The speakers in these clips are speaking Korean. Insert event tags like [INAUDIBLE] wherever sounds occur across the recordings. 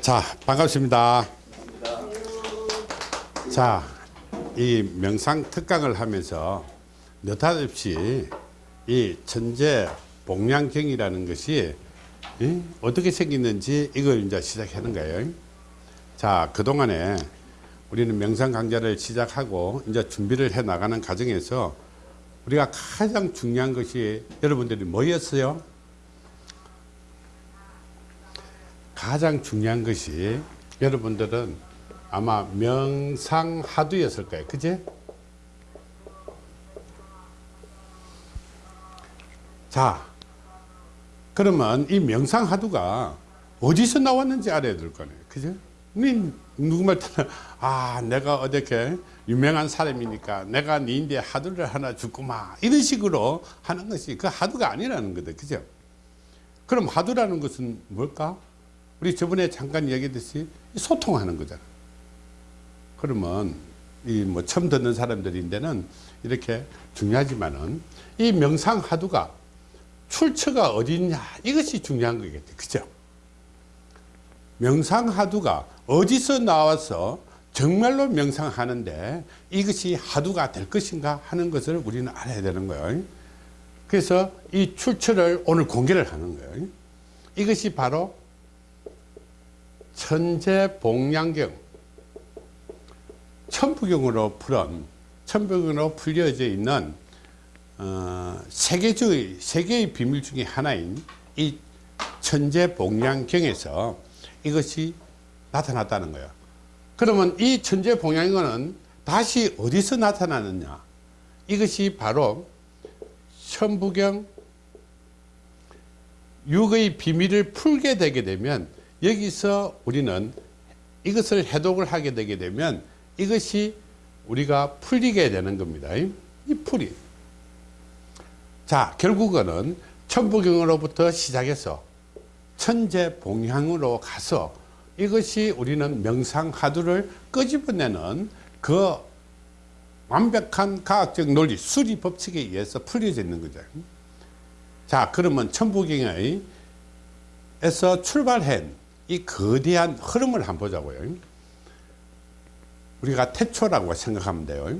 자, 반갑습니다. 자, 이 명상 특강을 하면서 느닷없이 이 천재 복량경이라는 것이 이? 어떻게 생겼는지 이걸 이제 시작하는 거예요. 자, 그동안에 우리는 명상 강좌를 시작하고 이제 준비를 해 나가는 과정에서 우리가 가장 중요한 것이 여러분들이 뭐였어요? 가장 중요한 것이 여러분들은 아마 명상하두였을 거예요. 그제? 자, 그러면 이 명상하두가 어디서 나왔는지 알아야 될 거네요. 그죠? 누구말 때는 아 내가 어저께 유명한 사람이니까 내가 니인데 하두를 하나 주고마 이런 식으로 하는 것이 그 하두가 아니라는 거다. 그죠? 그럼 하두라는 것은 뭘까? 우리 저번에 잠깐 얘기했듯이 소통하는 거잖아. 그러면 이 뭐 처음 듣는 사람들인데는 이렇게 중요하지만은 이 명상 하두가 출처가 어디 있냐 이것이 중요한 거겠죠. 그죠? 명상 하두가 어디서 나와서 정말로 명상하는데 이것이 하두가 될 것인가 하는 것을 우리는 알아야 되는 거예요. 그래서 이 출처를 오늘 공개를 하는 거예요. 이것이 바로 천재 복량경 천부경으로 풀은 천부경으로 풀려져 있는 어, 세계주의 세계의 비밀 중에 하나인 이 천재 복량경에서 이것이 나타났다는 거예요. 그러면 이 천재 복량경은 다시 어디서 나타나느냐? 이것이 바로 천부경 육의 비밀을 풀게 되게 되면 여기서 우리는 이것을 해독을 하게 되게 되면 이것이 우리가 풀리게 되는 겁니다. 이 풀이. 자, 결국은 천부경으로부터 시작해서 천재 봉향으로 가서 이것이 우리는 명상하두를 끄집어내는 그 완벽한 과학적 논리, 수리 법칙에 의해서 풀려져 있는 거죠. 자, 그러면 천부경의 에서 출발한 이 거대한 흐름을 한번 보자고요. 우리가 태초라고 생각하면 돼요.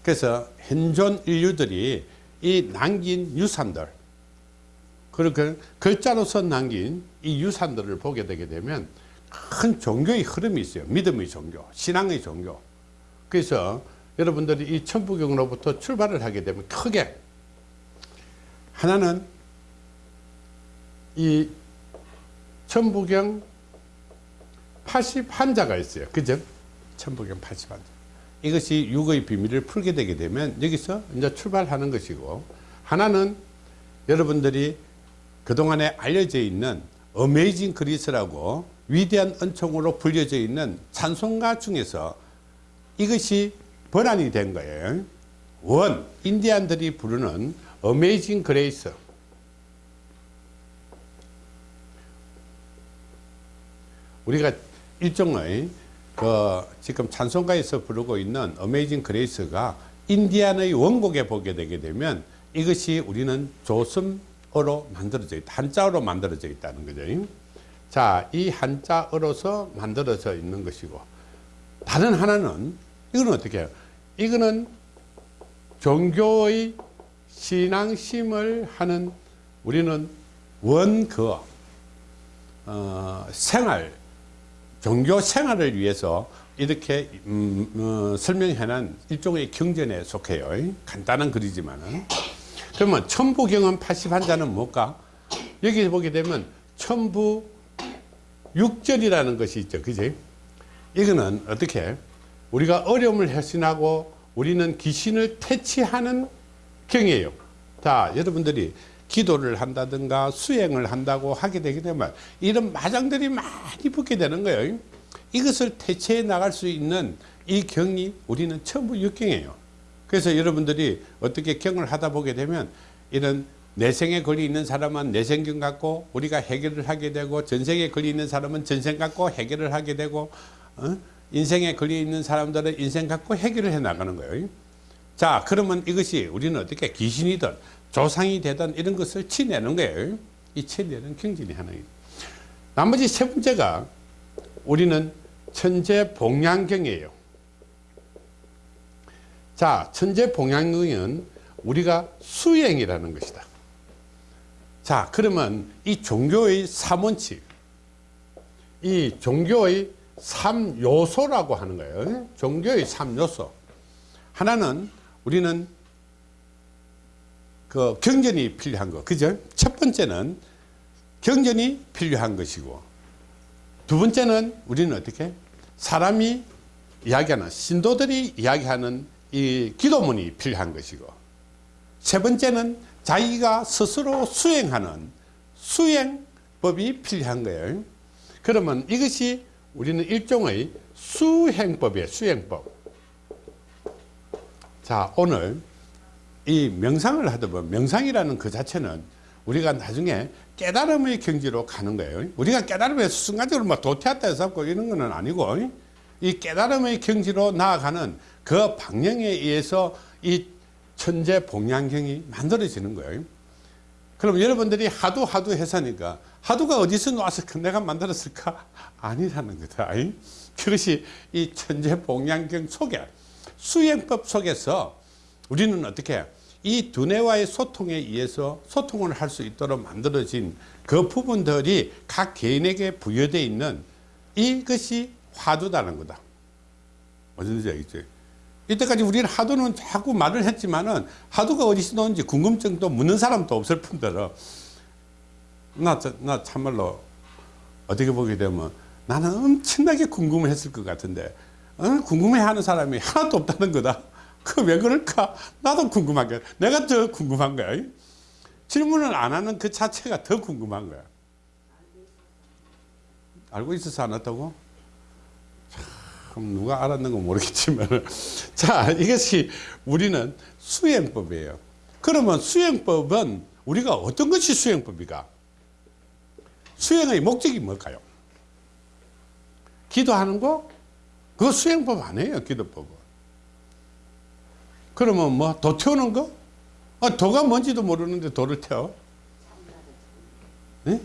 그래서 현존 인류들이 이 남긴 유산들, 그렇게 글자로서 남긴 이 유산들을 보게 되게 되면 큰 종교의 흐름이 있어요. 믿음의 종교, 신앙의 종교. 그래서 여러분들이 이 천부경으로부터 출발을 하게 되면 크게 하나는 이 천부경 80한자가 있어요. 그죠? 천부경 80한자. 이것이 육의 비밀을 풀게 되게 되면 여기서 이제 출발하는 것이고 하나는 여러분들이 그동안에 알려져 있는 Amazing Grace라고 위대한 은총으로 불려져 있는 찬송가 중에서 이것이 번안이 된 거예요. 원, 인디안들이 부르는 Amazing Grace. 우리가 일종의 그 지금 찬송가에서 부르고 있는 Amazing Grace가 인디안의 원곡에 보게 되게 되면 이것이 우리는 조선어로 만들어져 있다. 한자어로 만들어져 있다는 거죠. 자, 이 한자어로서 만들어져 있는 것이고 다른 하나는 이거는 어떻게 해요? 이거는 종교의 신앙심을 하는 우리는 원그 어, 생활 종교 생활을 위해서 이렇게 음, 어, 설명해놓은 일종의 경전에 속해요. 간단한 글이지만은. 그러면 천부경은 81자는 뭘까? 여기 보게 되면 천부 육절이라는 것이 있죠. 그지? 이거는 어떻게 우리가 어려움을 해신하고 우리는 귀신을 퇴치하는 경이에요. 자, 여러분들이 기도를 한다든가 수행을 한다고 하게 되게 되면 이런 마장들이 많이 붙게 되는 거예요. 이것을 대체해 나갈 수 있는 이 경이 우리는 천부 육경이에요. 그래서 여러분들이 어떻게 경을 하다 보게 되면 이런 내생에 걸려 있는 사람은 내생경 갖고 우리가 해결을 하게 되고 전생에 걸려 있는 사람은 전생 갖고 해결을 하게 되고 어? 인생에 걸려 있는 사람들은 인생 갖고 해결을 해 나가는 거예요. 자 그러면 이것이 우리는 어떻게 귀신이든 조상이 되든 이런 것을 치내는 거예요. 이 치내는 경전이 하나입니다. 나머지 세 번째가 우리는 천재 봉양경이에요. 자, 천재 봉양경은 우리가 수행이라는 것이다. 자, 그러면 이 종교의 3원칙, 이 종교의 3요소라고 하는 거예요. 종교의 3요소. 하나는 우리는 그 경전이 필요한 거. 그죠? 첫 번째는 경전이 필요한 것이고, 두 번째는 우리는 어떻게? 사람이 이야기하는, 신도들이 이야기하는 이 기도문이 필요한 것이고, 세 번째는 자기가 스스로 수행하는 수행법이 필요한 거예요. 그러면 이것이 우리는 일종의 수행법이에요. 수행법. 자, 오늘 이 명상을 하다 보면 명상이라는 그 자체는 우리가 나중에 깨달음의 경지로 가는 거예요. 우리가 깨달음에서 순간적으로 뭐 도태했다 해서 이런 거는 아니고 이 깨달음의 경지로 나아가는 그 방향에 의해서 이 천재 봉양경이 만들어지는 거예요. 그럼 여러분들이 하도 하도 해서니까 하도가 어디서 나와서 내가 만들었을까? [LAUGHS] 아니라는 거다. 그것이 이 천재 봉양경 속에 수행법 속에서 우리는 어떻게 이 두뇌와의 소통에 의해서 소통을 할 수 있도록 만들어진 그 부분들이 각 개인에게 부여되어 있는 이것이 화두다는 거다. 어딘지 알겠죠? 이때까지 우리는 하도는 자꾸 말을 했지만은 하도가 어디서 나오는지 궁금증도 묻는 사람도 없을 뿐더러 나, 나 참말로 어떻게 보게 되면 나는 엄청나게 궁금했을 것 같은데 어? 궁금해하는 사람이 하나도 없다는 거다. 그 왜 그럴까? 나도 궁금한 거야. 내가 더 궁금한 거야. 질문을 안 하는 그 자체가 더 궁금한 거야. 알고 있어서 안 왔다고? 참 누가 알았는 건 모르겠지만 [LAUGHS] 자 이것이 우리는 수행법이에요. 그러면 수행법은 우리가 어떤 것이 수행법이가? 수행의 목적이 뭘까요? 기도하는 거? 그거 수행법 아니에요 기도법은. 그러면 뭐 도 태우는 거? 아, 도가 뭔지도 모르는데 도를 태워? 네?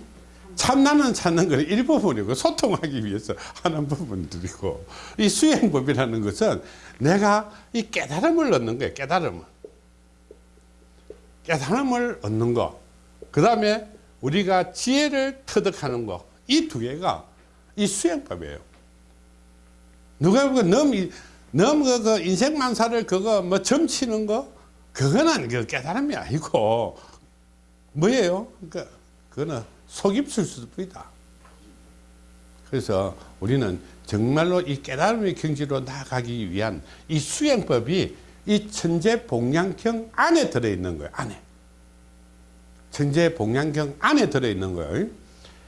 참나는 찾는 건 일부분이고 소통하기 위해서 하는 부분들이고 이 수행법이라는 것은 내가 이 깨달음을 얻는 거예요 깨달음을 깨달음을 얻는 거그 다음에 우리가 지혜를 터득하는 거 이 두 개가 이 수행법이에요 누가 보고 너무 너무 그, 그 인생 만사를 그거 뭐 점치는 거 그거는 그 깨달음이 아니고 뭐예요 그러니까 그거는 속입술 수뿐이다. 그래서 우리는 정말로 이 깨달음의 경지로 나아가기 위한 이 수행법이 이 천재 봉양경 안에 들어있는 거예요. 안에. 천재 봉양경 안에 들어있는 거예요.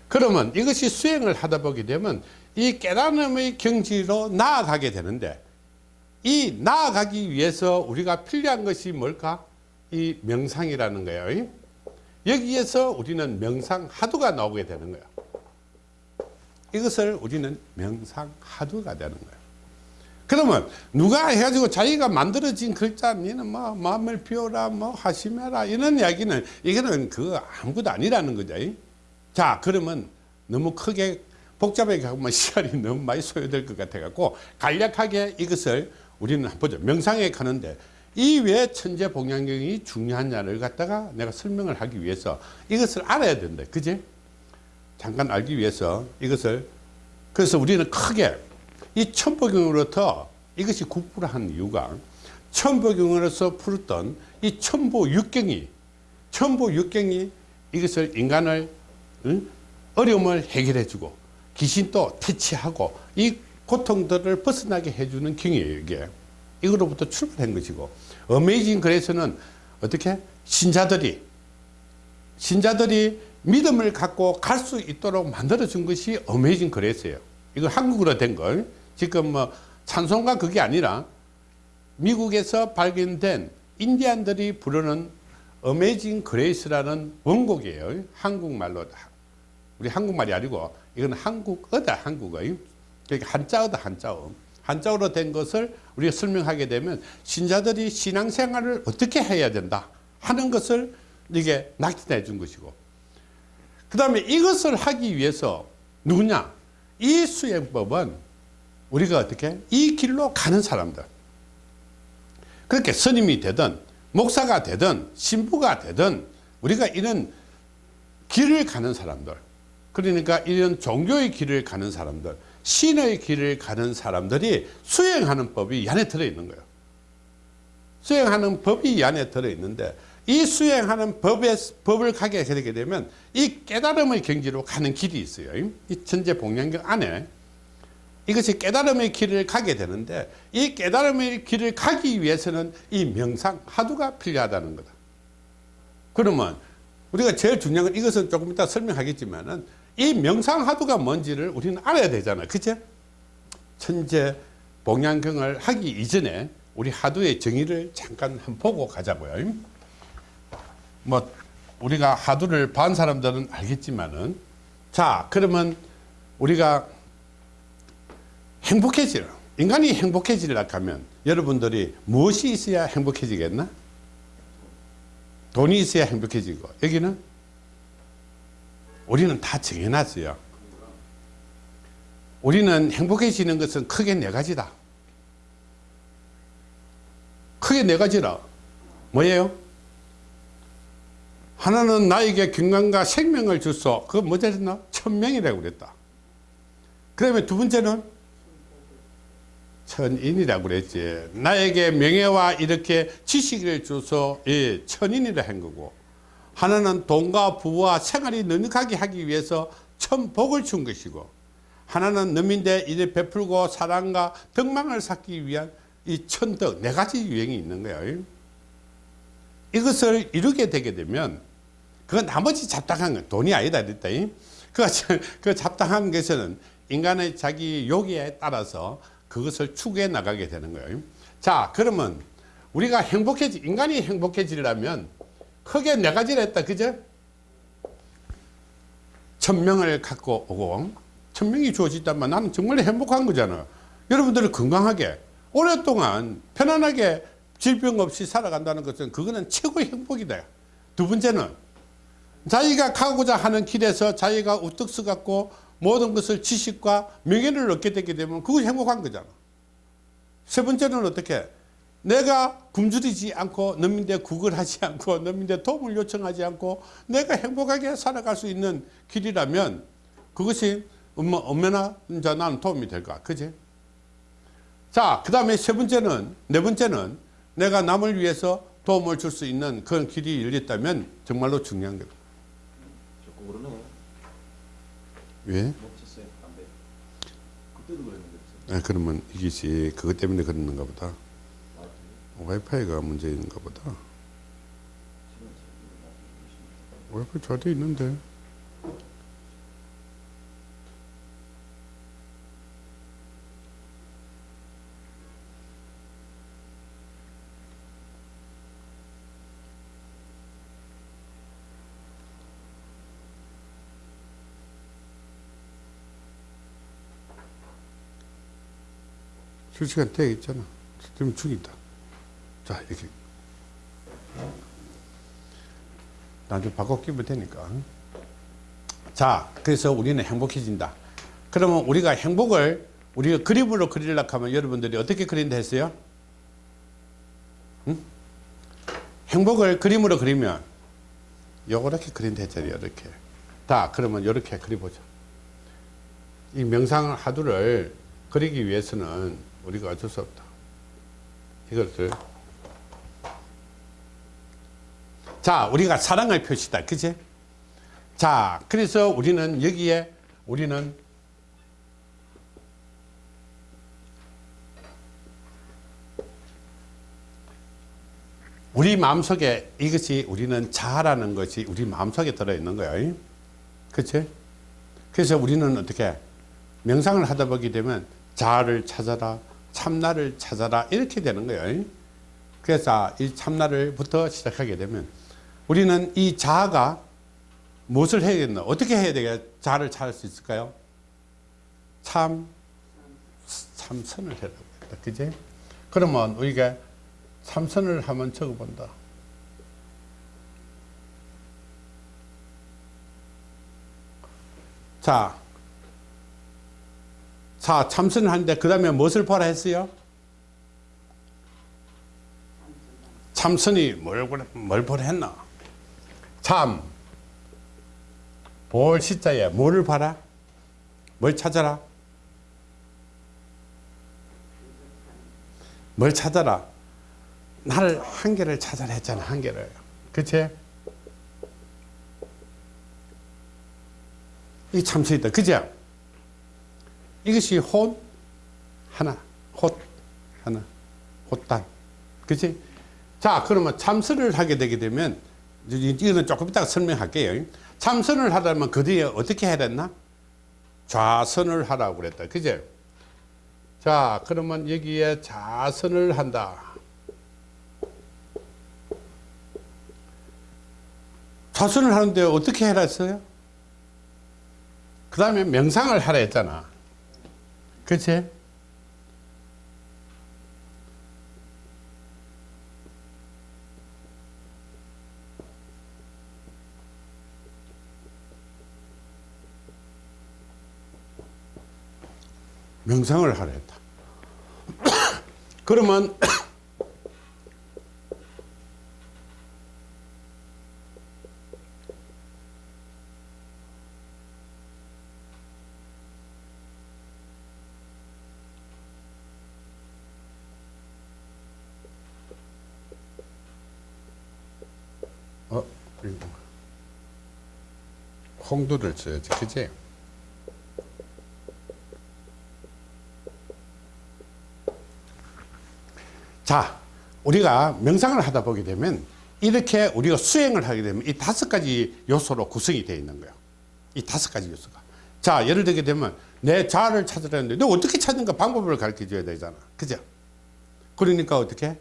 그러면 이것이 수행을 하다 보게 되면 이 깨달음의 경지로 나아가게 되는데 이 나아가기 위해서 우리가 필요한 것이 뭘까? 이 명상이라는 거예요. 여기에서 우리는 명상 하두가 나오게 되는 거야. 이것을 우리는 명상 하두가 되는 거야. 그러면 누가 해가지고 자기가 만들어진 글자 니는 뭐 마음을 비워라 뭐 하시메라 이런 이야기는 이거는 그 아무것도 아니라는 거죠. 자 그러면 너무 크게 복잡하게 하면 [LAUGHS] 시간이 너무 많이 소요될 것 같아 갖고 간략하게 이것을 우리는 보죠. 명상에 가는데 이 왜 천재 봉양경이 중요하냐를 갖다가 내가 설명을 하기 위해서 이것을 알아야 된다. 그지? 잠깐 알기 위해서 이것을 그래서 우리는 크게 이 천보경으로부터 이것이 국부를 한 이유가 천보경으로서 풀었던 이 천보육경이 천보육경이 이것을 인간을 응? 어려움을 해결해 주고 귀신도 퇴치하고 이 고통들을 벗어나게 해주는 경이에요 이게. 이거로부터 출발한 것이고. Amazing Grace는 어떻게? 신자들이 신자들이 믿음을 갖고 갈 수 있도록 만들어 준 것이 Amazing Grace예요. 이거 한국어로 된 걸. 지금 뭐 찬송가 그게 아니라 미국에서 발견된 인디안들이 부르는 Amazing Grace라는 원곡이에요. 한국말로 우리 한국말이 아니고 이건 한국어다 한국어 그러니까 한자어다 한자어. 한자어로 된 것을 우리가 설명하게 되면 신자들이 신앙생활을 어떻게 해야 된다 하는 것을 이게 낙진해 준 것이고. 그 다음에 이것을 하기 위해서 누구냐? 이 수행법은 우리가 어떻게? 이 길로 가는 사람들. 그렇게 스님이 되든 목사가 되든 신부가 되든 우리가 이런 길을 가는 사람들. 그러니까 이런 종교의 길을 가는 사람들 신의 길을 가는 사람들이 수행하는 법이 이 안에 들어있는 거예요. 수행하는 법이 이 안에 들어있는데 이 수행하는 법의, 법을 가게 되게 되면 이 깨달음의 경지로 가는 길이 있어요. 이 천재 복량경 안에. 이것이 깨달음의 길을 가게 되는데 이 깨달음의 길을 가기 위해서는 이 명상 하두가 필요하다는 거다. 그러면 우리가 제일 중요한 건 이것은 조금 이따 설명하겠지만은 이 명상 하두가 뭔지를 우리는 알아야 되잖아요. 그죠? 천재 복양경을 하기 이전에 우리 하두의 정의를 잠깐 한번 보고 가자고요. 뭐 우리가 하두를 반 사람들은 알겠지만은 자 그러면 우리가 행복해지라 인간이 행복해지려 하면 여러분들이 무엇이 있어야 행복해지겠나? 돈이 있어야 행복해지고 여기는 우리는 다 정해놨어요. 우리는 행복해지는 것은 크게 네 가지다. 크게 네 가지라. 뭐예요? 하나는 나에게 건강과 생명을 주소. 그거 뭐지 했나? 천명이라고 그랬다. 그 다음에 두 번째는 천인이라고 그랬지. 나에게 명예와 이렇게 지식을 줘서 예, 천인이라 한 거고 하나는 돈과 부와 생활이 넉넉하게 하기 위해서 천복을 준 것이고 하나는 너민대 이를 베풀고 사랑과 덕망을 쌓기 위한 이 천덕 네 가지 유행이 있는 거예요. 이것을 이루게 되게 되면 그 나머지 잡다한 건 돈이 아니다 그랬다. 그, 그 잡다한 것은 인간의 자기 요기에 따라서 그것을 추구해 나가게 되는 거예요. 자 그러면 우리가 행복해지 인간이 행복해지려면 크게 네 가지를 했다. 그죠? 천명을 갖고 오고 천명이 주어진다면 나는 정말 행복한 거잖아 여러분들이 건강하게 오랫동안 편안하게 질병 없이 살아간다는 것은 그거는 최고의 행복이다. 두 번째는 자기가 가고자 하는 길에서 자기가 우뚝 서갖고 모든 것을 지식과 명예를 얻게 되게 되면 그것이 행복한 거잖아. 세 번째는 어떻게 내가 굶주리지 않고 너민대 구걸하지 않고 너민대 도움을 요청하지 않고 내가 행복하게 살아갈 수 있는 길이라면 그것이 얼마나 나는 도움이 될까? 그지? 자 그 다음에 세 번째는 네 번째는 내가 남을 위해서 도움을 줄 수 있는 그런 길이 열렸다면 정말로 중요한 거다. 왜? 멈췄어요 담배. 그때도 그랬는데 아, 그러면 이것이 그것 때문에 그러는가 보다 와이파이가 문제인가 보다 와이파이 잘돼 있는데 실시간 돼 있잖아. 지금 죽인다. 자, 이렇게. 나중에 바꿔 끼면 되니까. 자, 그래서 우리는 행복해진다. 그러면 우리가 행복을 우리가 그림으로 그리려고 하면 여러분들이 어떻게 그린다 했어요? 응? 행복을 그림으로 그리면 요렇게 그린다 했잖아요. 이렇게. 자, 그러면 이렇게 그려보죠. 이 명상 하두를 그리기 위해서는 우리가 어쩔 수 없다. 이것을 자 우리가 사랑의 표시다. 그지 자 그래서 우리는 여기에 우리는 우리 마음속에 이것이 우리는 자라는 것이 우리 마음속에 들어있는 거예요. 그치? 그래서 우리는 어떻게 명상을 하다 보게 되면 자아를 찾아라 참나를 찾아라 이렇게 되는 거예요. 그래서 이 참나를부터 시작하게 되면 우리는 이 자아가 무엇을 해야겠나? 어떻게 해야 되겠 자아를 찾을 수 있을까요? 참 참선을 해야 되겠다. 그지? 그러면 우리가 참선을 한번 적어본다. 자 자, 참선을 하는데 그 다음에 무엇을 보라 했어요? 참선이 뭘, 뭘 보라 했나? 참, 볼 시자에 뭐를 봐라? 뭘 찾아라? 뭘 찾아라? 나를 한계를 찾아라 했잖아, 한계를. 그치? 이 참선이다. 그죠? 이것이 혼 하나, 헛 하나, 헛단. 그치? 자, 그러면 참선을 하게 되게 되면, 이- 이거는 조금 이따가 설명할게요. 참선을 하려면 그 뒤에 어떻게 해야 됐나? 좌선을 하라고 그랬다. 그죠? 자, 그러면 여기에 좌선을 한다. 좌선을 하는데 어떻게 해라 했어요? 그 다음에 명상을 하라 했잖아. 그치? 명상을 하라 했다. [COUGHS] 그러면 [COUGHS] 어. 홍두를 써야지, 그지? 자, 우리가 명상을 하다 보게 되면 이렇게 우리가 수행을 하게 되면 이 다섯 가지 요소로 구성이 되어 있는 거예요. 이 다섯 가지 요소가. 자, 예를 들게 되면 내 자아를 찾으라는데 너 어떻게 찾는가 방법을 가르쳐 줘야 되잖아. 그죠? 그러니까 어떻게?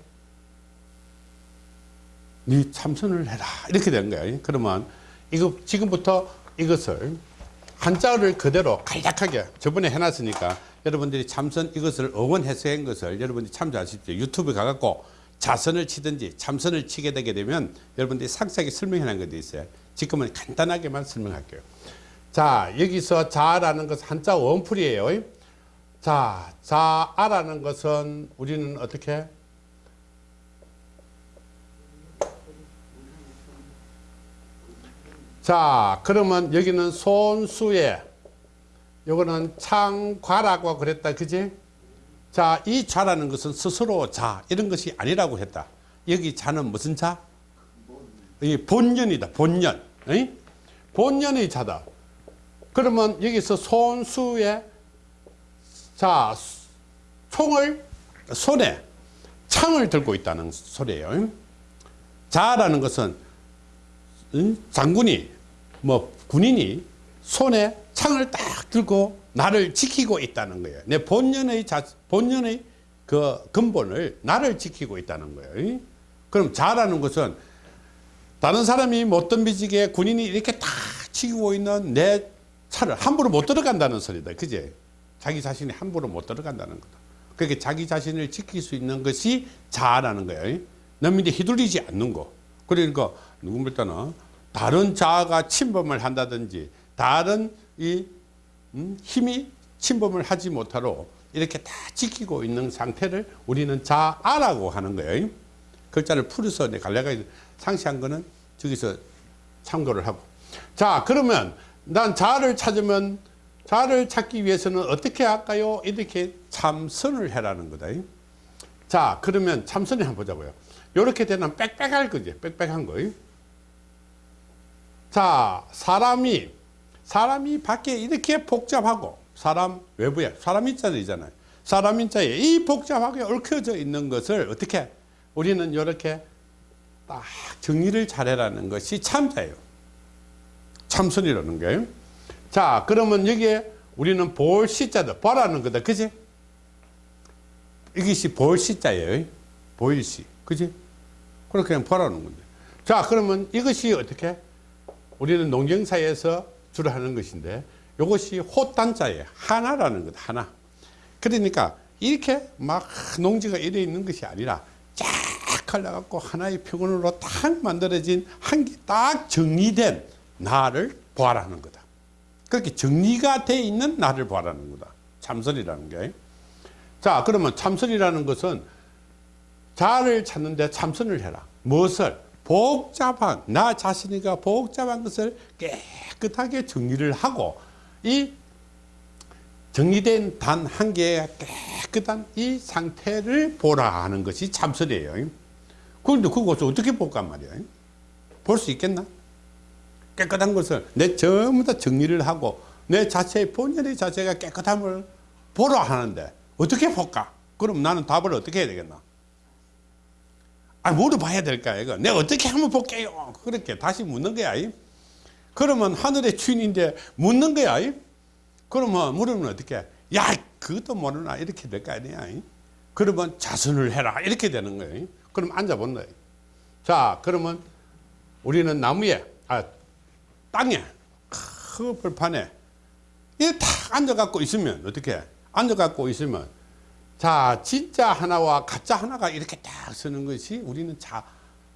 네 참선을 해라. 이렇게 된 거예요. 그러면 이거 지금부터 이것을 한자를 그대로 간략하게 저번에 해놨으니까 여러분들이 참선 이것을 어원해서 한 것을 여러분들이 참조하십시오. 유튜브 가갖고 자선을 치든지 참선을 치게 되게 되면 여러분들이 상세하게 설명해 놓은 것도 있어요. 지금은 간단하게만 설명할게요. 자, 여기서 자라는 것은 한자 원풀이에요. 자, 자아라는 것은 우리는 어떻게? 자, 그러면 여기는 손수에 요거는 창과라고 그랬다. 그지? 자, 이 자라는 것은 스스로 자 이런 것이 아니라고 했다. 여기 자는 무슨 자? 이 본연이다. 본연. 이? 본연의 자다. 그러면 여기서 손수에 자 총을 손에 창을 들고 있다는 소리예요. 자라는 것은 응? 장군이 뭐 군인이 손에 창을 딱 들고 나를 지키고 있다는 거예요. 내 본연의 자 본연의 그 근본을 나를 지키고 있다는 거예요. 그럼 자라는 것은 다른 사람이 못 덤비지게 군인이 이렇게 딱 지키고 있는 내 차를 함부로 못 들어간다는 소리다. 그제? 자기 자신이 함부로 못 들어간다는 거다. 그렇게 자기 자신을 지킬 수 있는 것이 자아라는 거예요. 남인데 휘둘리지 않는 거. 그러니까 누구를 때는 다른 자아가 침범을 한다든지 다른 이 음, 힘이 침범을 하지 못하도록 이렇게 다 지키고 있는 상태를 우리는 자아라고 하는 거예요. 글자를 풀어서 내 갈래가 상시한 거는 저기서 참고를 하고. 자, 그러면 난 자아를 찾으면 자아를 찾기 위해서는 어떻게 할까요? 이렇게 참선을 해라는 거다. 자, 그러면 참선을 한번 보자고요. 이렇게 되면 빽빽할 거지. 빽빽한 거. 자, 사람이, 사람이 밖에 이렇게 복잡하고, 사람 외부에, 사람 인자들이잖아요. 사람 인자에 이 복잡하게 얽혀져 있는 것을 어떻게, 우리는 이렇게 딱 정리를 잘해라는 것이 참자예요. 참선이라는 게. 자, 그러면 여기에 우리는 볼 시자다. 보라는 거다. 그지? 이것이 볼 시자예요. 보일 시. 그지? 그렇게 그냥 보라는 건데. 자, 그러면 이것이 어떻게? 우리는 농경사에서 주로 하는 것인데 이것이 호단자예요. 하나라는 것, 하나. 그러니까 이렇게 막 농지가 이래 있는 것이 아니라 쫙 갈라갖고 하나의 표본으로 딱 만들어진 한 개 딱 정리된 나를 보아라는 거다. 그렇게 정리가 돼 있는 나를 보아라는 거다. 참선이라는 게. 자, 그러면 참선이라는 것은 자를 찾는데 참선을 해라. 무엇을? 복잡한, 나 자신이가 복잡한 것을 깨끗하게 정리를 하고, 이 정리된 단 한 개의 깨끗한 이 상태를 보라 하는 것이 참선이에요. 그런데 그것을 어떻게 볼까 말이야. 볼수 있겠나? 깨끗한 것을 내 전부 다 정리를 하고 내 자체의 본연의 자체가 깨끗함을 보라 하는데 어떻게 볼까? 그럼 나는 답을 어떻게 해야 되겠나? 아, 물어봐야 될까, 이거? 내가 어떻게 하면 볼게요? 그렇게 다시 묻는 거야. 이? 그러면 하늘의 주인인데 묻는 거야. 이? 그러면 물으면 어떻게? 야, 그것도 모르나? 이렇게 될 거 아니야. 이? 그러면 자선을 해라. 이렇게 되는 거예요. 이? 그럼 앉아본 거예요. 자, 그러면 우리는 나무에, 아, 땅에, 큰 벌판에, 이렇게 탁 앉아갖고 있으면, 어떻게? 앉아갖고 있으면, 자, 진짜 하나와 가짜 하나가 이렇게 딱 서는 것이 우리는 자,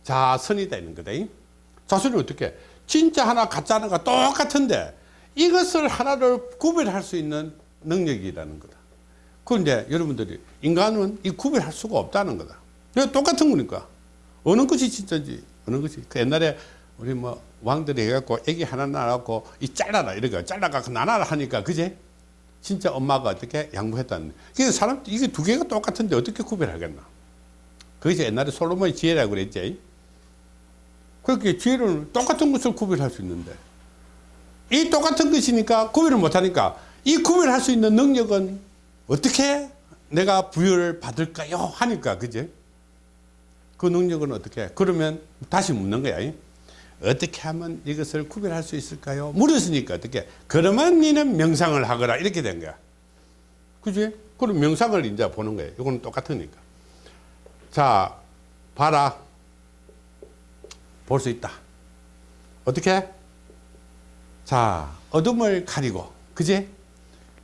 자선이 되는 거다. 이? 자선이 어떻게? 진짜 하나, 가짜 하나가 똑같은데 이것을 하나를 구별할 수 있는 능력이라는 거다. 그런데 여러분들이 인간은 이 구별할 수가 없다는 거다. 똑같은 거니까. 어느 것이 진짜인지, 어느 것이. 그 옛날에 우리 뭐 왕들이 해갖고 애기 하나 낳아갖고 이 잘라라 이러니까 잘라갖고 나눠라 하니까 그제? 진짜 엄마가 어떻게 양보했다는. 그래서 사람, 이게 두 개가 똑같은데 어떻게 구별하겠나. 그것이 옛날에 솔로몬의 지혜라고 그랬지. 그렇게 지혜를 똑같은 것을 구별할 수 있는데. 이 똑같은 것이니까 구별을 못하니까 이 구별할 수 있는 능력은 어떻게 내가 부여를 받을까요? 하니까, 그제? 그 능력은 어떻게? 그러면 다시 묻는 거야. 어떻게 하면 이것을 구별할 수 있을까요? 물었으니까 어떻게? 그러면 니는 명상을 하거라. 이렇게 된 거야. 그지? 그럼 명상을 이제 보는 거예요. 이거는 똑같으니까. 자, 봐라. 볼 수 있다. 어떻게? 자, 어둠을 가리고, 그지?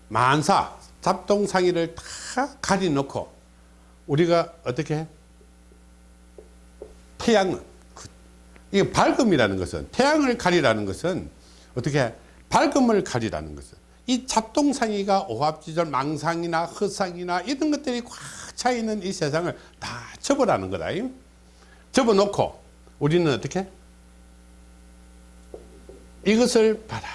만사, 잡동상이를 다 가려놓고, 우리가 어떻게? 태양은, 그, 이게 밝음이라는 것은, 태양을 가리라는 것은, 어떻게? 밝음을 가리라는 것은, 이 잡동사니가 오합지졸 망상이나 허상이나 이런 것들이 꽉 차 있는 이 세상을 다 접어라는 거다. 접어놓고, 우리는 어떻게? 이것을 봐라.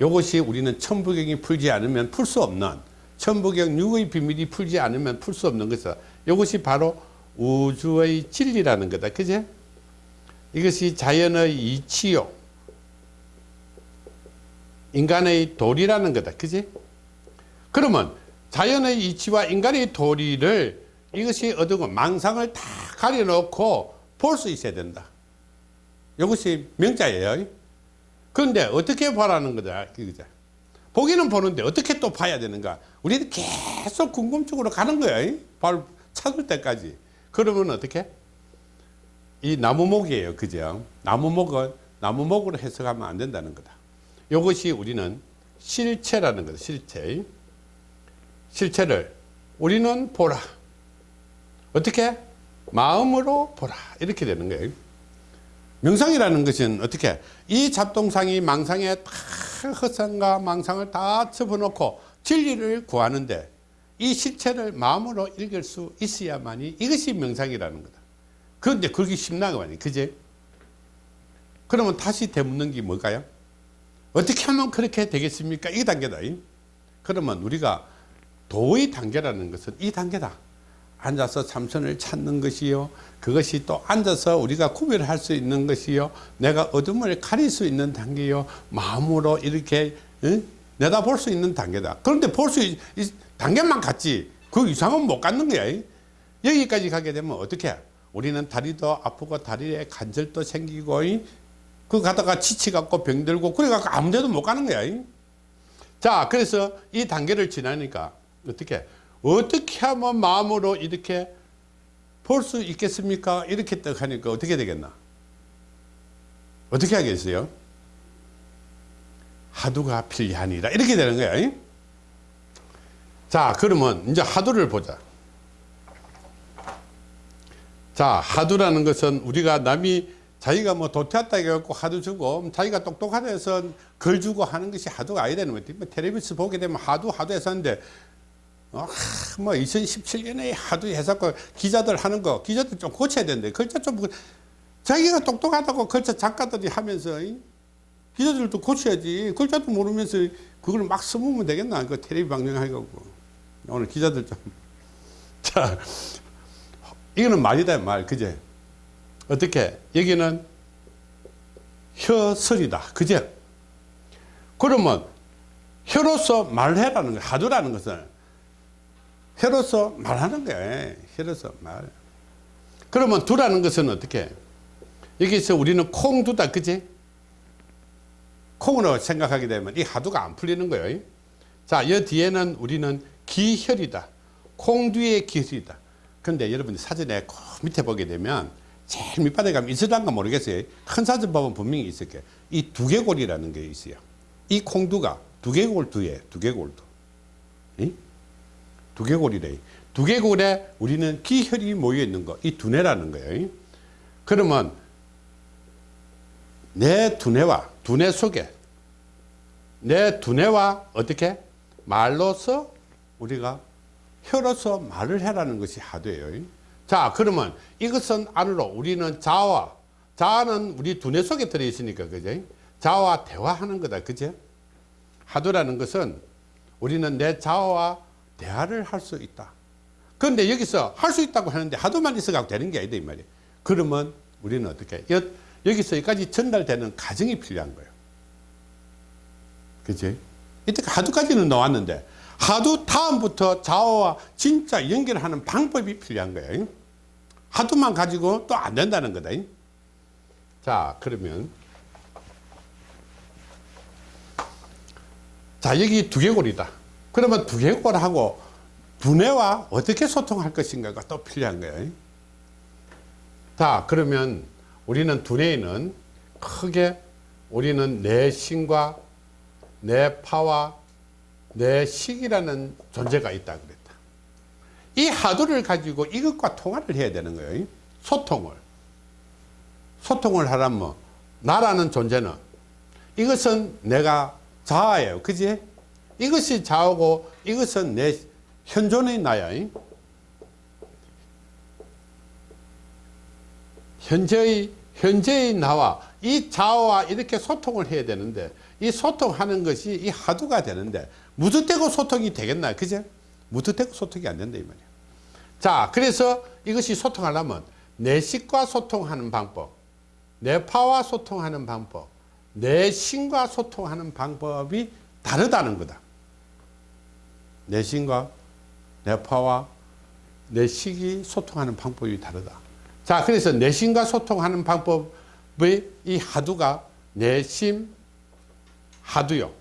이것이 우리는 천부경이 풀지 않으면 풀 수 없는 천부경 육의 비밀이 풀지 않으면 풀 수 없는 것이다. 이것이 바로 우주의 진리라는 거다. 그제? 이것이 자연의 이치요. 인간의 도리라는 거다. 그지? 그러면 자연의 이치와 인간의 도리를 이것이 어두고 망상을 다 가려놓고 볼 수 있어야 된다. 이것이 명자예요. 그런데 어떻게 보라는 거다. 그죠? 보기는 보는데 어떻게 또 봐야 되는가? 우리는 계속 궁금증으로 가는 거야. 바로 찾을 때까지. 그러면 어떻게? 이 나무목이에요. 그죠? 나무목은 나무목으로 해석하면 안 된다는 거다. 이것이 우리는 실체라는 거다. 실체. 실체를 우리는 보라. 어떻게? 마음으로 보라. 이렇게 되는 거예요. 명상이라는 것은 어떻게? 이 잡동상이 망상에 다 허상과 망상을 다 접어놓고 진리를 구하는데 이 실체를 마음으로 읽을 수 있어야만이 이것이 명상이라는 거다. 그런데 그렇게 쉽나가 말이야. 그제? 그러면 다시 되묻는 게 뭘까요? 어떻게 하면 그렇게 되겠습니까? 이 단계다. 그러면 우리가 도의 단계라는 것은 이 단계다. 앉아서 참선을 찾는 것이요. 그것이 또 앉아서 우리가 구별할 수 있는 것이요. 내가 어둠을 가릴 수 있는 단계요. 마음으로 이렇게 응? 내다볼 수 있는 단계다. 그런데 볼 수 단계만 갔지 그 이상은 못 갖는 거야. 여기까지 가게 되면 어떻게? 우리는 다리도 아프고 다리에 관절도 생기고 그 가다가 지치갖고 병들고 그래갖고 아무 데도 못 가는 거야. 자, 그래서 이 단계를 지나니까 어떻게? 어떻게 하면 마음으로 이렇게 볼 수 있겠습니까? 이렇게 딱 하니까 어떻게 되겠나? 어떻게 하겠어요? 하두가 필요하니라. 이렇게 되는 거야. 자, 그러면 이제 하두를 보자. 자, 하두라는 것은 우리가 남이 자기가 뭐 도태했다 해갖고 하도 주고 자기가 똑똑하다 해서 걸 주고 하는 것이 하도가 아니야 되는 거지. 뭐 텔레비전 보게 되면 하도 하도 했었는데 어, 하, 뭐 2017년에 하도 해갖고 기자들 하는 거 기자들 좀 고쳐야 되는데 글자 좀 그- 자기가 똑똑하다고 글자 작가들이 하면서 이? 기자들도 고쳐야지 글자도 모르면서 그걸 막 써보면 되겠나 그 텔레비 방송하고 오늘 기자들 좀 자 [LAUGHS] 이거는 말이다 말. 그제? 어떻게? 여기는 혀설이다. 그제? 그러면 혀로서 말해라는 거 하두라는 것은 혀로서 말하는 거야. 혀로서 말. 그러면 두라는 것은 어떻게? 여기서 우리는 콩 두다. 그지 콩으로 생각하게 되면 이 하두가 안 풀리는 거예요. 자, 여 뒤에는 우리는 기혈이다. 콩 뒤에 기혈이다. 근데 여러분이 사전에 그 밑에 보게 되면 제일 밑바닥에 가면 있을란가 모르겠어요. 큰 사전 보면 분명히 있을 거예요. 이 두개골이라는 게 있어요. 이 콩두가 두개골 두에 두개골 두. 이? 두개골이래. 두개골에 우리는 기혈이 모여 있는 거. 이 두뇌라는 거예요. 그러면 내 두뇌와 두뇌 속에 내 두뇌와 어떻게 말로서 우리가 혀로서 말을 해라는 것이 하도예요. 자, 그러면 이것은 안으로 우리는 자와 자는 우리 두뇌 속에 들어 있으니까 그죠? 자와 대화하는 거다. 그죠? 하도라는 것은 우리는 내 자와 대화를 할 수 있다. 그런데 여기서 할 수 있다고 하는데 하도만 있어가고 되는 게 아니다 이 말이에요. 그러면 우리는 어떻게 여, 여기서 여기까지 전달되는 과정이 필요한 거예요. 그치? 이때 하두까지는 나왔는데 하두 다음부터 좌우와 진짜 연결하는 방법이 필요한 거예요. 하두만 가지고 또 안 된다는 거다. 자, 그러면 자, 여기 두개골이다. 그러면 두개골하고 두뇌와 어떻게 소통할 것인가가 또 필요한 거예요. 자, 그러면 우리는 두뇌에는 크게 우리는 내신과 내파와 내 식이라는 존재가 있다 그랬다. 이 하두를 가지고 이것과 통화를 해야 되는 거예요. 소통을. 소통을 하려면 뭐, 나라는 존재는 이것은 내가 자아예요. 그지? 이것이 자아고 이것은 내 현존의 나야. 현재의 현재의 나와 이 자아와 이렇게 소통을 해야 되는데 이 소통하는 것이 이 하두가 되는데 무드대고 소통이 되겠나 그죠? 무드대고 소통이 안 된다 이 말이야. 자 그래서 이것이 소통하려면 내 식과 소통하는 방법 내 파와 소통하는 방법 내 신과 소통하는 방법이 다르다는 거다. 내 신과 내 파와 내 식이 소통하는 방법이 다르다. 자, 그래서 내심과 소통하는 방법의 이 하두가 내심 하두요.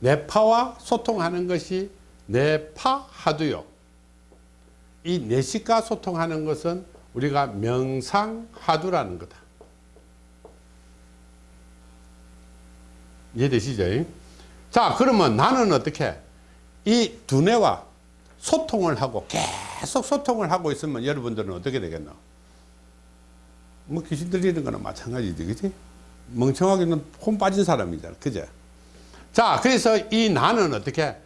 내파와 소통하는 것이 내파 하두요. 이 내식과 소통하는 것은 우리가 명상 하두라는 거다. 이해되시죠? 자, 그러면 나는 어떻게 이 두뇌와 소통을 하고 계속 소통을 하고 있으면 여러분들은 어떻게 되겠노? 뭐 귀신 들리는 거나 마찬가지지, 그지? 멍청하게는 혼 빠진 사람이잖아, 그죠? 자, 그래서 이 나는 어떻게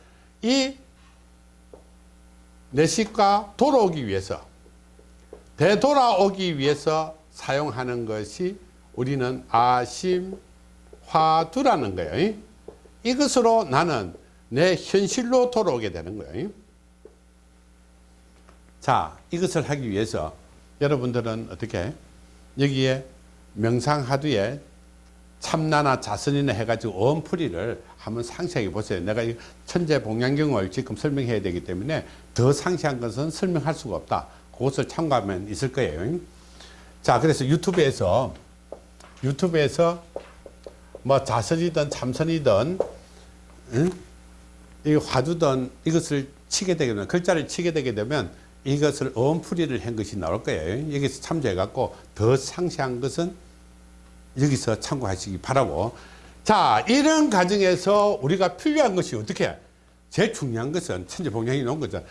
이 내식과 돌아오기 위해서 되돌아오기 위해서 사용하는 것이 우리는 아심 화두라는 거예요. 이것으로 나는 내 현실로 돌아오게 되는 거예요. 자, 이것을 하기 위해서 여러분들은 어떻게 여기에 명상하두에 참나나 자선이나 해가지고 어음풀이를 한번 상세하게 보세요. 내가 이 천재복양경을 지금 설명해야 되기 때문에 더 상세한 것은 설명할 수가 없다. 그것을 참고하면 있을 거예요. 자, 그래서 유튜브에서 유튜브에서 뭐 자선이든 참선이든 응? 이 화두든 이것을 치게 되면 글자를 치게 되게 되면 이것을 어음풀이를 한 것이 나올 거예요. 여기서 참조해 갖고 더 상세한 것은 여기서 참고하시기 바라고. 자, 이런 과정에서 우리가 필요한 것이 어떻게? 제일 중요한 것은 천재봉양이 놓은 거죠.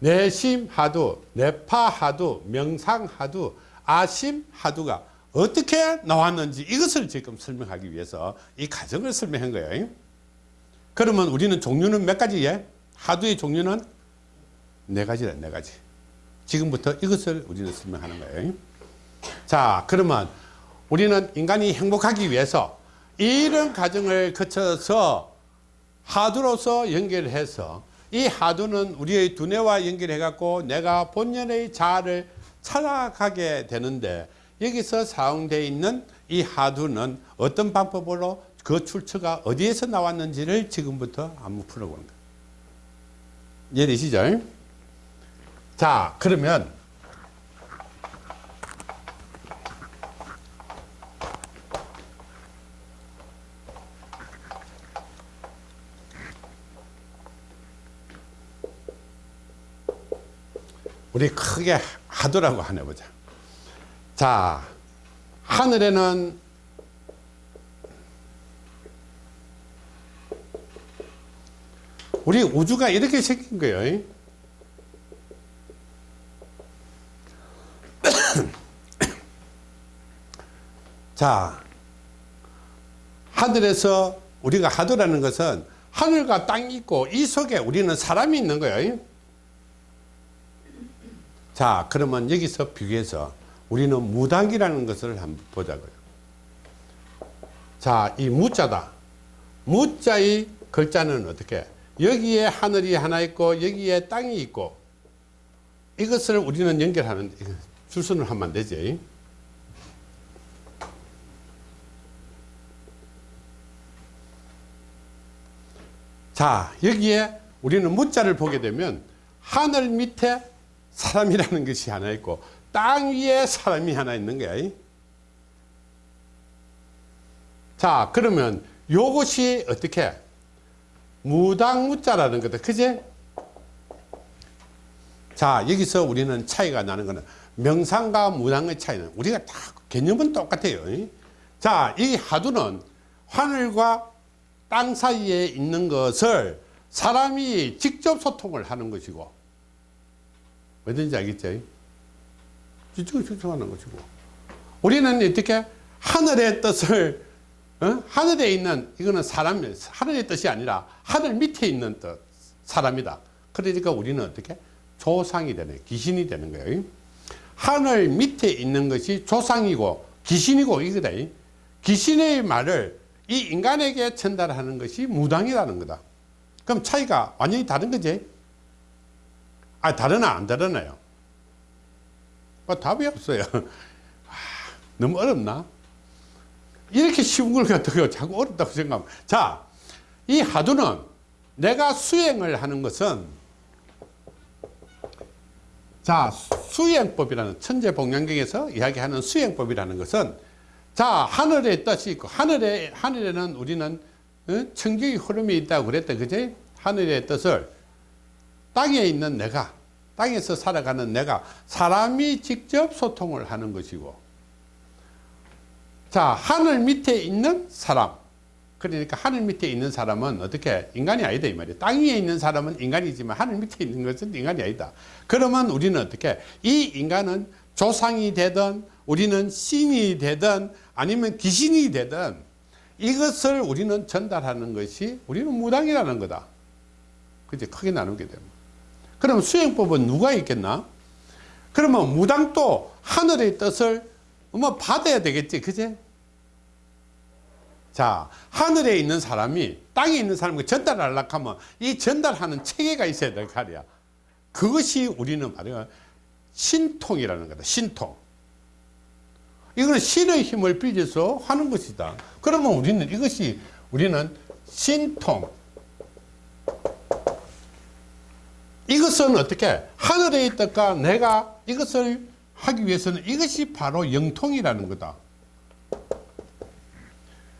내심 하두, 내파 하두, 명상 하두, 아심 하두가 어떻게 나왔는지 이것을 지금 설명하기 위해서 이 과정을 설명한 거예요. 그러면 우리는 종류는 몇 가지예? 하두의 종류는 네 가지다, 네 가지. 지금부터 이것을 우리는 설명하는 거예요. 자, 그러면 우리는 인간이 행복하기 위해서 이런 과정을 거쳐서 하두로서 연결해서 이 하두는 우리의 두뇌와 연결해 갖고 내가 본연의 자아를 찾아가게 되는데 여기서 사용되어 있는 이 하두는 어떤 방법으로 그 출처가 어디에서 나왔는지를 지금부터 한번 풀어보는 거예요. 이해되시죠? 자, 그러면 우리 크게 하두라고 하나 보자. 자, 하늘에는 우리 우주가 이렇게 생긴 거예요. [COUGHS] 자, 하늘에서 우리가 하두라는 것은 하늘과 땅이 있고 이 속에 우리는 사람이 있는 거예요. 자, 그러면 여기서 비교해서 우리는 무당이라는 것을 한번 보자고요. 자, 이 무자다. 무자의 글자는 어떻게? 여기에 하늘이 하나 있고 여기에 땅이 있고 이것을 우리는 연결하는 줄선을 하면 안 되지. 자, 여기에 우리는 무자를 보게 되면 하늘 밑에 사람이라는 것이 하나 있고 땅 위에 사람이 하나 있는 거야. 자, 그러면 요것이 어떻게 무당무자라는 거다. 그제? 자, 여기서 우리는 차이가 나는 거는 명상과 무당의 차이는 우리가 다 개념은 똑같아요. 자, 이 하두는 하늘과 땅 사이에 있는 것을 사람이 직접 소통을 하는 것이고 뭐든지 알겠죠? 직접 소통하는 것이고 우리는 어떻게 하늘의 뜻을 어? 하늘에 있는 이거는 사람 하늘의 뜻이 아니라 하늘 밑에 있는 뜻 사람이다. 그러니까 우리는 어떻게 조상이 되는 귀신이 되는 거예요. 하늘 밑에 있는 것이 조상이고 귀신이고 이거다. 귀신의 말을 이 인간에게 전달하는 것이 무당이라는 거다. 그럼 차이가 완전히 다른 거지? 아, 다르나 안 다르나요? 뭐 답이 없어요. [LAUGHS] 아, 너무 어렵나? 이렇게 쉬운 걸 갖다가 자꾸 어렵다고 생각하면. 자, 이 하두는 내가 수행을 하는 것은 자, 수행법이라는 천재복양경에서 이야기하는 수행법이라는 것은 자, 하늘의 뜻이 있고 하늘에 하늘에는 우리는 어? 청기의 흐름이 있다고 그랬다. 그지? 하늘의 뜻을 땅에 있는 내가 땅에서 살아가는 내가 사람이 직접 소통을 하는 것이고 자 하늘 밑에 있는 사람. 그러니까 하늘 밑에 있는 사람은 어떻게 인간이 아니다 이 말이에요. 땅 위에 있는 사람은 인간이지만 하늘 밑에 있는 것은 인간이 아니다. 그러면 우리는 어떻게 이 인간은 조상이 되든 우리는 신이 되든 아니면 귀신이 되든 이것을 우리는 전달하는 것이 우리는 무당이라는 거다. 그제 크게 나누게 됩니다 그럼 수행법은 누가 있겠나? 그러면 무당도 하늘의 뜻을 뭐 받아야 되겠지, 그제? 자, 하늘에 있는 사람이 땅에 있는 사람에게 전달하려고 하면 이 전달하는 체계가 있어야 될 거야. 그것이 우리는 말이야 신통이라는 거다, 신통. 이거는 신의 힘을 빌려서 하는 것이다. 그러면 우리는 이것이 우리는 신통. 이것은 어떻게 하늘에 있다가 내가 이것을 하기 위해서는 이것이 바로 영통이라는 거다.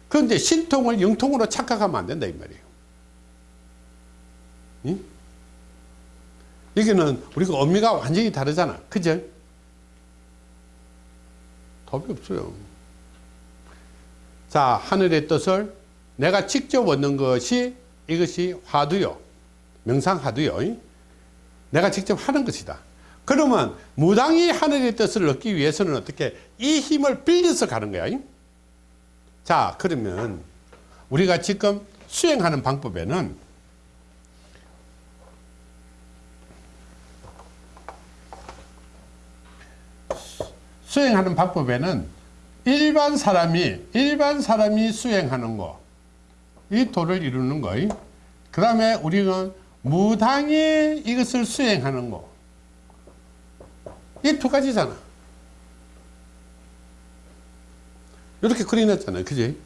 그런데 신통을 영통으로 착각하면 안 된다 이 말이에요. 응? 여기는 우리가 의미가 완전히 다르잖아. 그죠? 답이 없어요. 자, 하늘의 뜻을 내가 직접 얻는 것이 이것이 화두요. 명상화두요. 내가 직접 하는 것이다. 그러면 무당이 하늘의 뜻을 얻기 위해서는 어떻게 이 힘을 빌려서 가는 거야. 잉? 자, 그러면 우리가 지금 수행하는 방법에는 수행하는 방법에는 일반 사람이 일반 사람이 수행하는 거 이 도를 이루는 거. 그 다음에 우리는 무당이 이것을 수행하는 거. 이 두 가지잖아. 이렇게 그려놨잖아요. 그지?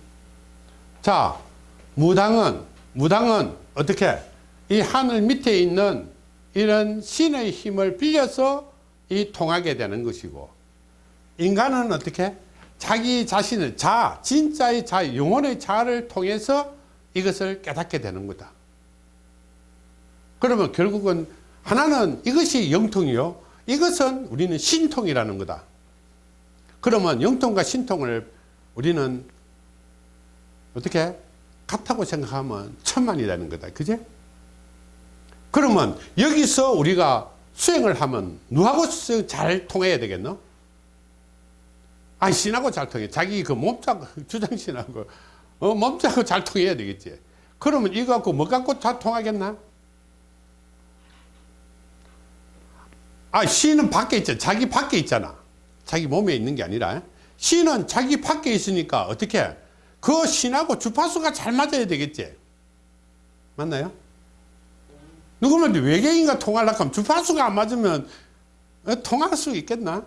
자, 무당은, 무당은 어떻게? 이 하늘 밑에 있는 이런 신의 힘을 빌려서 이 통하게 되는 것이고, 인간은 어떻게? 자기 자신을 자, 진짜의 자, 영혼의 자를 통해서 이것을 깨닫게 되는 거다. 그러면 결국은 하나는 이것이 영통이요. 이것은 우리는 신통이라는 거다. 그러면 영통과 신통을 우리는 어떻게 같다고 생각하면 천만이라는 거다. 그제? 그러면 여기서 우리가 수행을 하면 누하고 잘 통해야 되겠노? 아, 신하고 잘 통해. 자기 그 몸자고, [LAUGHS] 주장신하고, 어, 몸자고 잘 통해야 되겠지. 그러면 이거 갖고 뭐 갖고 잘 통하겠나? 아, 신은 밖에 있잖아. 자기 밖에 있잖아. 자기 몸에 있는 게 아니라. 신은 자기 밖에 있으니까 어떻게? 그 신하고 주파수가 잘 맞아야 되겠지. 맞나요? 누구면 외계인과 통하려고 하면 주파수가 안 맞으면 어, 통할 수 있겠나?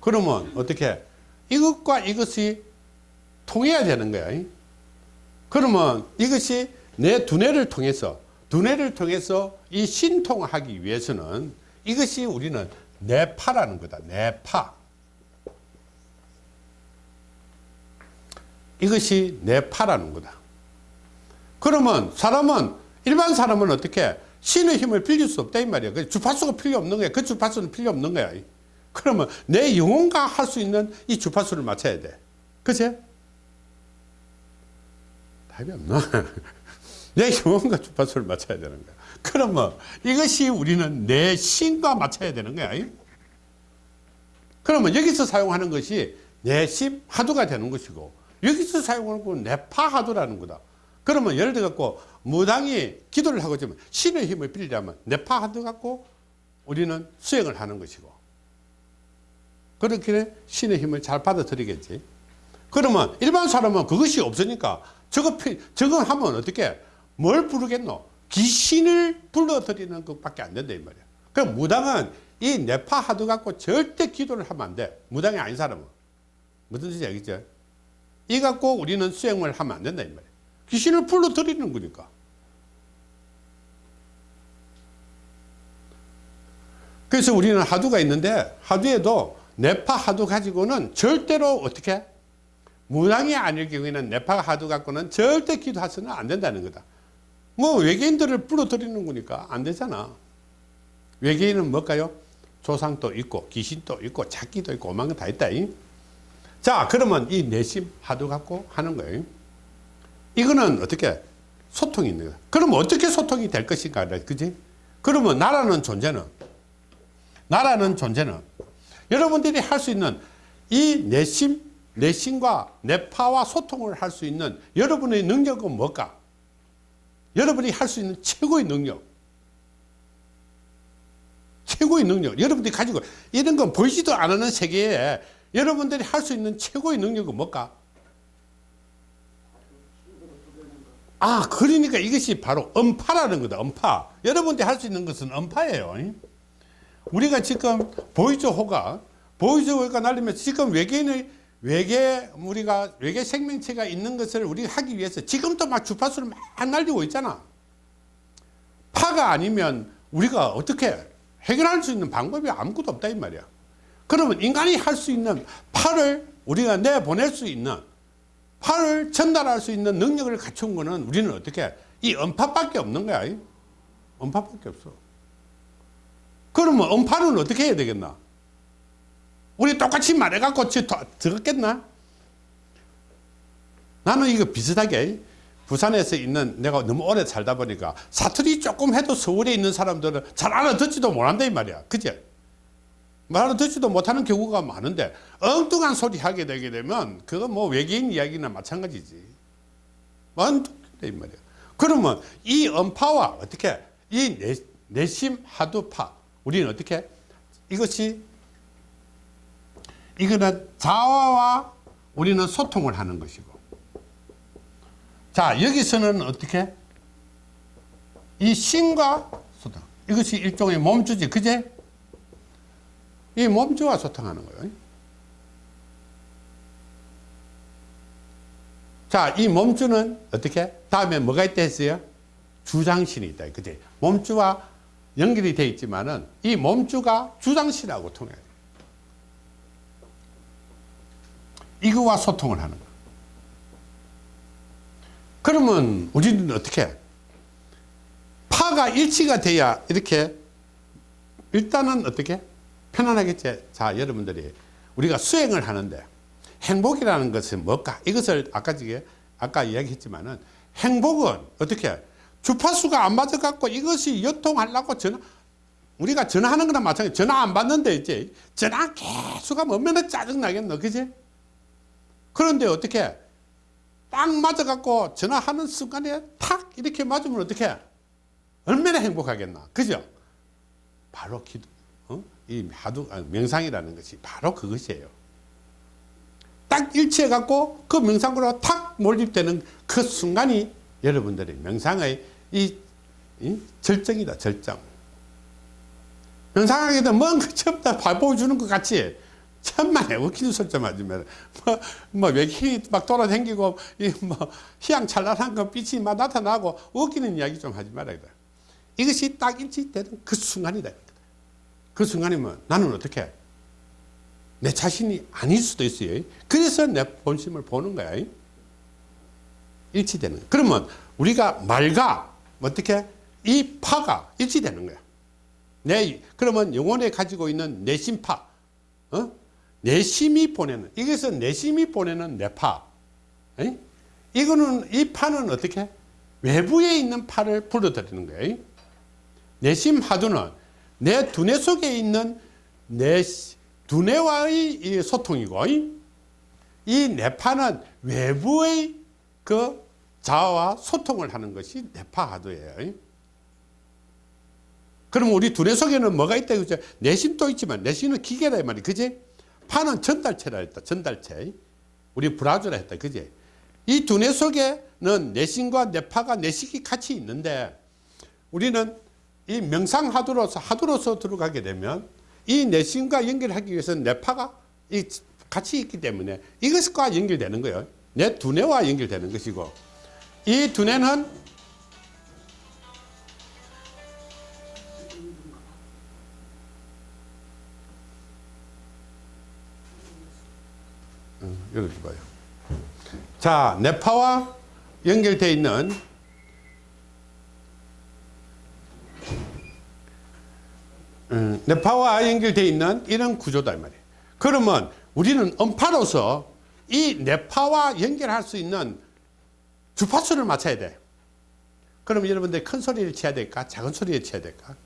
그러면 어떻게? 이것과 이것이 통해야 되는 거야. 그러면 이것이 내 두뇌를 통해서 두뇌를 통해서 이 신통하기 위해서는 이것이 우리는 뇌파라는 거다. 뇌파. 이것이 뇌파라는 거다. 그러면 사람은 일반 사람은 어떻게 신의 힘을 빌릴 수 없다 이 말이야. 그 주파수가 필요 없는 거야. 그 주파수는 필요 없는 거야. 그러면 내 영혼과 할 수 있는 이 주파수를 맞춰야 돼. 그치? 답이 없나? [LAUGHS] 내 영혼과 주파수를 맞춰야 되는 거야. 그러면 이것이 우리는 내 신과 맞춰야 되는 거야. 그러면 여기서 사용하는 것이 내심 하도가 되는 것이고 여기서 사용하는 건 내파 하도라는 거다. 그러면 예를 들어 갖고 무당이 기도를 하고 있으면 신의 힘을 빌리려면 내파 하도 갖고 우리는 수행을 하는 것이고 그렇게 신의 힘을 잘 받아들이겠지. 그러면 일반 사람은 그것이 없으니까 저거, 피- 저거 하면 어떻게, 뭘 부르겠노? 귀신을 불러들이는 것밖에 안 된다, 이 말이야. 그럼 무당은 이 뇌파 하도 갖고 절대 기도를 하면 안 돼. 무당이 아닌 사람은. 무슨 뜻인지 알겠죠? 이 갖고 우리는 수행을 하면 안 된다, 이 말이야. 귀신을 불러들이는 거니까. 그래서 우리는 하두가 있는데 하두에도 뇌파 하두 가지고는 절대로 어떻게 무당이 아닐 경우에는 뇌파 하두 갖고는 절대 기도해서는 안 된다는 거다. 뭐 외계인들을 불러들이는 거니까 안 되잖아. 외계인은 뭘까요? 조상도 있고 귀신도 있고 작기도 있고 오만 거 다 있다. 잉? 자 그러면 이 내심 하두 갖고 하는 거예요. 이거는 어떻게 소통이 있는 거야. 그러면 어떻게 소통이 될 것인가, 그지? 그러면 나라는 존재는 나라는 존재는 여러분들이 할 수 있는 이 내심, 내심과 내파와 소통을 할 수 있는 여러분의 능력은 뭘까? 여러분이 할 수 있는 최고의 능력. 최고의 능력. 여러분들이 가지고 이런 건 보이지도 않는 세계에 여러분들이 할 수 있는 최고의 능력은 뭘까? 아, 그러니까 이것이 바로 음파라는 거다. 음파. 여러분들이 할 수 있는 것은 음파예요. 우리가 지금 보이저 호가 보이저 호가 날리면서 지금 외계인의 외계 우리가 외계 생명체가 있는 것을 우리가 하기 위해서 지금도 막 주파수를 막 날리고 있잖아. 파가 아니면 우리가 어떻게 해결할 수 있는 방법이 아무것도 없다 이 말이야. 그러면 인간이 할 수 있는 파를 우리가 내보낼 수 있는 파를 전달할 수 있는 능력을 갖춘 거는 우리는 어떻게 이 음파밖에 없는 거야. 이? 음파밖에 없어. 그러면 음파는 어떻게 해야 되겠나? 우리 똑같이 말해갖고 들었겠나? 나는 이거 비슷하게 부산에서 있는 내가 너무 오래 살다 보니까 사투리 조금 해도 서울에 있는 사람들은 잘 알아듣지도 못한다 이 말이야. 말 알아듣지도 못하는 경우가 많은데 엉뚱한 소리 하게 되게 되면 그거 뭐 외계인 이야기나 마찬가지지. 엉뚱해 이 말이야. 그러면 이 음파와 어떻게 이 내, 내심 하두파 우리는 어떻게? 이것이 이거는 자화와 우리는 소통을 하는 것이고. 자 여기서는 어떻게? 이 신과 소통. 이것이 일종의 몸주지 그제? 이 몸주와 소통하는 거예요. 자이 몸주는 어떻게? 다음에 뭐가 있다 했어요? 주장신이 있다 그제? 몸주와 연결이 되어 있지만은 이 몸주가 주장신하고 통해요 이거와 소통을 하는 거예요. 그러면 우리는 어떻게 파가 일치가 돼야 이렇게 일단은 어떻게 편안하겠지 자 여러분들이 우리가 수행을 하는데 행복이라는 것은 뭘까? 이것을 아까 저게 아까 이야기했지만은 행복은 어떻게 주파수가 안 맞아 갖고 이것이 요통하려고 전화 우리가 전화하는 거나 마찬가지 전화 안 받는데 이제 전화 계속 하면 얼마나 짜증 나겠노 그지 그런데 어떻게 딱 맞아 갖고 전화하는 순간에 탁 이렇게 맞으면 어떻게 얼마나 행복하겠나. 그죠? 바로 기도 어? 이 하두 아, 명상이라는 것이 바로 그것이에요. 딱 일치해 갖고 그 명상으로 탁 몰입되는 그 순간이 여러분들의 명상의 이, 이 절정이다 절정. 명상하게 되면 뭔 그치 없다 보여주는 것 같이 천만에 웃기는 하지 마라. 뭐, 뭐, 외계인이 막 돌아다니고, 이 뭐, 희양찬란한 거 빛이 막 나타나고, 웃기는 이야기 좀 하지 말아야 돼. 이것이 딱 일치되는 그 순간이다. 그 순간이면 나는 어떻게? 내 자신이 아닐 수도 있어요. 그래서 내 본심을 보는 거야. 일치되는 거야. 그러면 우리가 말과 어떻게? 이 파가 일치되는 거야. 내, 그러면 영혼에 가지고 있는 내심파, 어? 내심이 보내는 이것서 내심이 보내는 내파. 에이? 이거는 이 파는 어떻게? 외부에 있는 파를 불러들이는 거예요. 내심 하두는 내 두뇌 속에 있는 내 두뇌와의 소통이고 이 내파는 외부의 그 자아와 소통을 하는 것이 내파 하두예요. 그럼 우리 두뇌 속에는 뭐가 있다 그죠? 내심도 있지만 내심은 기계다 이 말이 그지 파는 전달체라 했다. 전달체. 우리 브라주라 했다. 그지? 이 두뇌 속에는 내신과 내파가 내식이 같이 있는데 우리는 이 명상하두로서 하두로서 들어가게 되면 이 내신과 연결하기 위해서 내파가 이 같이 있기 때문에 이것과 연결되는 거예요. 내 두뇌와 연결되는 것이고 이 두뇌는 여기 봐요. 자, 뇌파와 연결되어 있는 음, 뇌파와 연결되어 있는 이런 구조다 이 말이에요. 그러면 우리는 음파로서 이 뇌파와 연결할 수 있는 주파수를 맞춰야 돼. 그럼 여러분들 큰 소리를 쳐야 될까? 작은 소리를 쳐야 될까?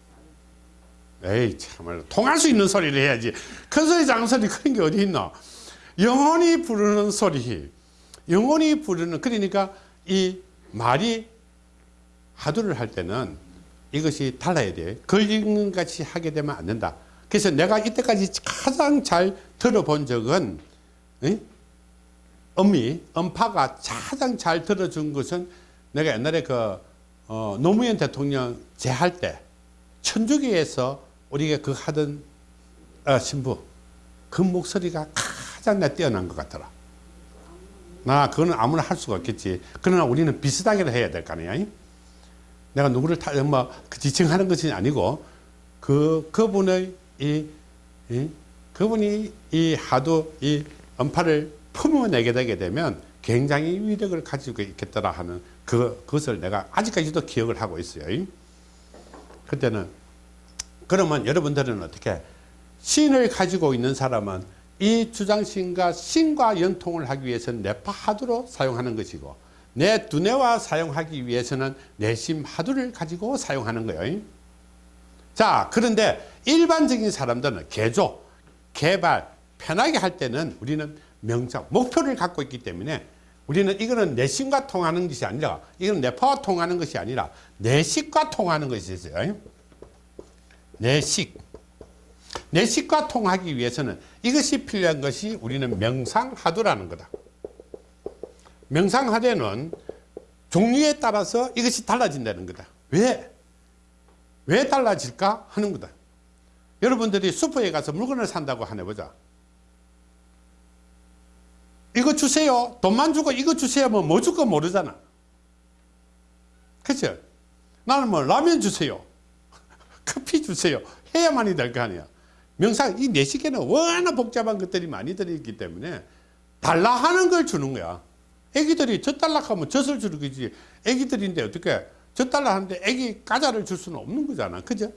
에이 참말로 통할 수 있는 소리를 해야지. 큰 소리 작은 소리 그런 게 어디 있나? 영혼이 부르는 소리 영혼이 부르는 그러니까 이 말이 하두를 할 때는 이것이 달라야 돼 걸리는 같이 하게 되면 안 된다 그래서 내가 이때까지 가장 잘 들어본 적은 에? 음미 음파가 가장 잘 들어준 것은 내가 옛날에 그 어, 노무현 대통령 제할 때 천주교에서 우리가 그 하던 어, 신부 그 목소리가 가장 내 뛰어난 것 같더라. 나 그거는 아무나 할 수가 없겠지. 그러나 우리는 비슷하게 해야 될 거 아니야. 내가 누구를 타, 뭐, 그 지칭하는 것이 아니고, 그, 그분의 이, 이 그분이 이 하도 이 음파를 품어내게 되게 되면 굉장히 위력을 가지고 있겠더라 하는 그, 그것을 내가 아직까지도 기억을 하고 있어요. 그때는, 그러면 여러분들은 어떻게, 신을 가지고 있는 사람은 이 주장신과 신과 연통을 하기 위해서는 뇌파 하두로 사용하는 것이고 내 두뇌와 사용하기 위해서는 내심 하두를 가지고 사용하는 거예요. 자, 그런데 일반적인 사람들은 개조, 개발, 편하게 할 때는 우리는 명상, 목표를 갖고 있기 때문에 우리는 이거는 내심과 통하는 것이 아니라 이건 뇌파와 통하는 것이 아니라 내식과 통하는 것이 있어요. 내식. 내식과 통하기 위해서는 이것이 필요한 것이 우리는 명상하두라는 거다. 명상하되는 종류에 따라서 이것이 달라진다는 거다. 왜? 왜 달라질까 하는 거다. 여러분들이 슈퍼에 가서 물건을 산다고 하네 보자. 이거 주세요. 돈만 주고 이거 주세요. 뭐, 뭐 줄까 모르잖아. 그죠? 나는 뭐, 라면 주세요. [LAUGHS] 커피 주세요. 해야만이 될 거 아니야. 명상, 이 내식에는 워낙 복잡한 것들이 많이 들어있기 때문에 달라 하는 걸 주는 거야. 애기들이 젖달라 하면 젖을 주는 거지. 애기들인데 어떻게 젖달라 하는데 애기 과자를 줄 수는 없는 거잖아. 그죠?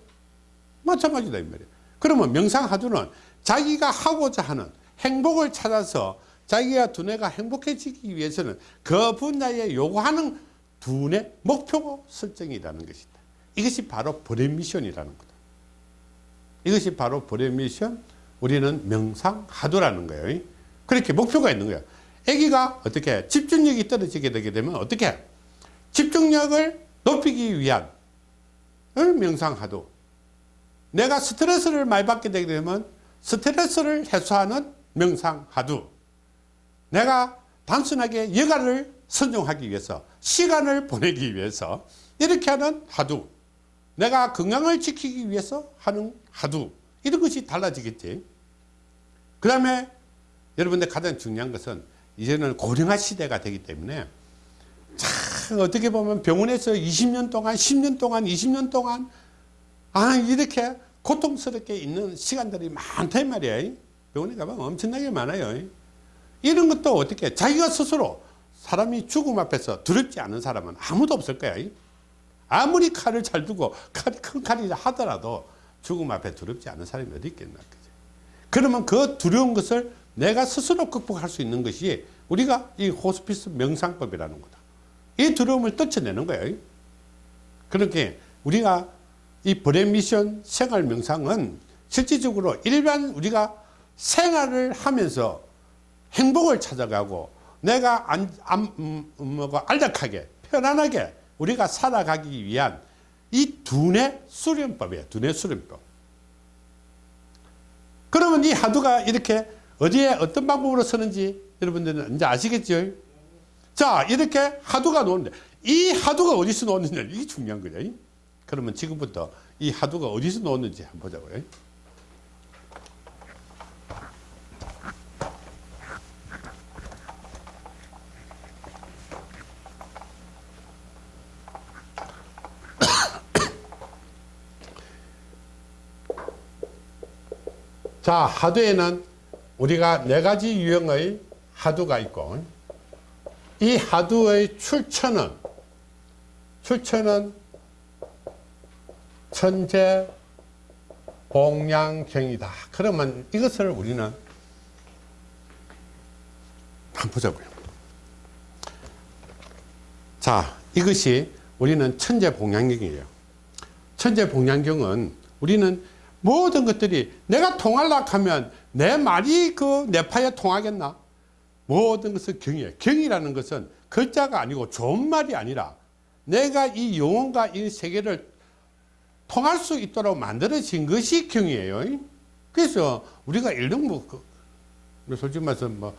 마찬가지다, 이 말이야. 그러면 명상하두는 자기가 하고자 하는 행복을 찾아서 자기가 두뇌가 행복해지기 위해서는 그 분야에 요구하는 두뇌 목표 설정이라는 것이다. 이것이 바로 brain mission이라는 거다. 이것이 바로 brain mission, 우리는 명상화두라는 거예요. 그렇게 목표가 있는 거야. 아기가 어떻게 집중력이 떨어지게 되게 되면 어떻게 집중력을 높이기 위한 어? 명상화두. 내가 스트레스를 많이 받게 되게 되면 스트레스를 해소하는 명상화두. 내가 단순하게 여가를 선정하기 위해서 시간을 보내기 위해서 이렇게 하는 하두 내가 건강을 지키기 위해서 하는 하두 이런 것이 달라지겠지. 그 다음에 여러분들 가장 중요한 것은 이제는 고령화 시대가 되기 때문에 참 어떻게 보면 병원에서 20년 동안 10년 동안 20년 동안 아 이렇게 고통스럽게 있는 시간들이 많다 이 말이야. 병원에 가면 엄청나게 많아요. 이런 것도 어떻게 자기가 스스로 사람이 죽음 앞에서 두렵지 않은 사람은 아무도 없을 거야. 아무리 칼을 잘 두고 칼, 큰 칼이 하더라도 죽음 앞에 두렵지 않은 사람이 어디 있겠나. 그지? 그러면 그 두려운 것을 내가 스스로 극복할 수 있는 것이 우리가 이 호스피스 명상법이라는 거다. 이 두려움을 떨쳐내는 거예요. 그렇게 우리가 이 brain mission 생활 명상은 실질적으로 일반 우리가 생활을 하면서 행복을 찾아가고 내가 안, 안, 음, 뭐고 안락하게 편안하게 우리가 살아가기 위한 이 두뇌 수련법이에요. 두뇌 수련법. 그러면 이 화두가 이렇게 어디에 어떤 방법으로 쓰는지 여러분들은 이제 아시겠죠? 자, 이렇게 화두가 놓는데 이 하두가 어디서 놓느냐 이게 중요한 거죠. 그러면 지금부터 이 하두가 어디서 놓는지 한번 보자고요. 자, 하두에는 우리가 네 가지 유형의 하두가 있고 이 하두의 출처는 출처는 천재 봉양경이다. 그러면 이것을 우리는 한번 보자고요. 자, 이것이 우리는 천재 봉양경이에요. 천재 봉양경은 우리는 모든 것들이 내가 통하려 하면 내 말이 그 내파에 통하겠나? 모든 것은 경이에요. 경이라는 것은 글자가 아니고 좋은 말이 아니라 내가 이 영혼과 이 세계를 통할 수 있도록 만들어진 것이 경이에요. 그래서 우리가 일등 뭐, 그, 솔직히 말해서 뭐,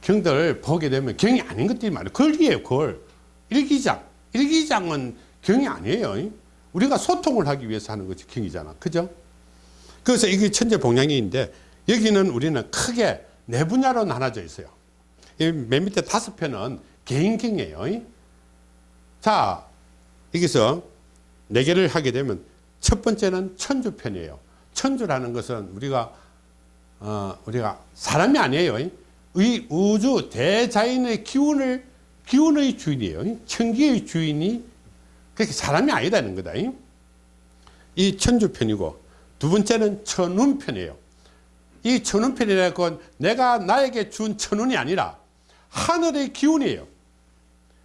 경들 보게 되면 경이 아닌 것들이 많아요. 글이에요, 글. 일기장. 일기장은 경이 아니에요. 우리가 소통을 하기 위해서 하는 것이 경이잖아. 그죠? 그래서 이게 천재 봉양인데 여기는 우리는 크게 네 분야로 나눠져 있어요. 맨 밑에 다섯 편은 개인경이에요. 자, 여기서 네 개를 하게 되면 첫 번째는 천주편이에요. 천주라는 것은 우리가 어, 우리가 사람이 아니에요. 이 우주 대자연의 기운을 기운의 주인이에요. 천기의 주인이 그렇게 사람이 아니다는 거다. 이 천주편이고 두 번째는 천운편이에요. 이 천운편이라는 건 내가 나에게 준 천운이 아니라 하늘의 기운이에요.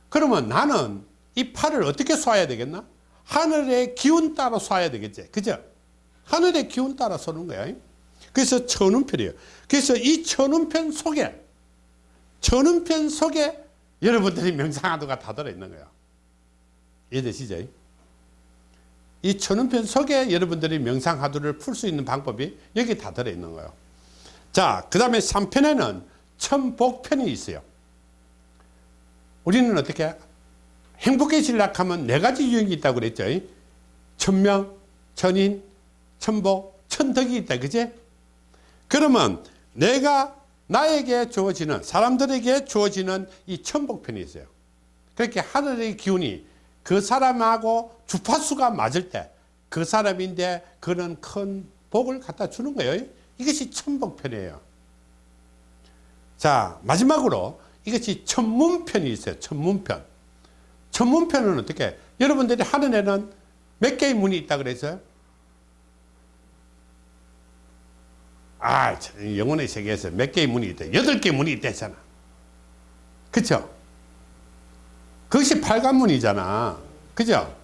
그러면 나는 이 팔을 어떻게 쏴야 되겠나? 하늘의 기운 따라 쏴야 되겠지. 그죠? 하늘의 기운 따라 쏘는 거야. 그래서 천운편이에요. 그래서 이 천운편 속에, 천운편 속에 여러분들이 명상하도가 다 들어있는 거야. 이해되시죠? 이 천운편 속에 여러분들이 명상하도를 풀 수 있는 방법이 여기 다 들어있는 거예요. 자, 그 다음에 3편에는 천복편이 있어요. 우리는 어떻게 행복해지려고 하면 네 가지 유형이 있다고 그랬죠. 천명, 천인, 천복, 천덕이 있다. 그제? 그러면 내가 나에게 주어지는 사람들에게 주어지는 이 천복편이 있어요. 그렇게 하늘의 기운이 그 사람하고 주파수가 맞을 때 그 사람인데 그런 큰 복을 갖다 주는 거예요. 이것이 천복편이에요. 자, 마지막으로 이것이 천문편이 있어요. 천문편. 천문편은 어떻게? 여러분들이 하는 애는 몇 개의 문이 있다 그랬어요? 아, 참, 영혼의 세계에서 몇 개의 문이 있다. 여덟 개의 문이 있다잖아. 그쵸? 그것이 팔관문이잖아. 그죠?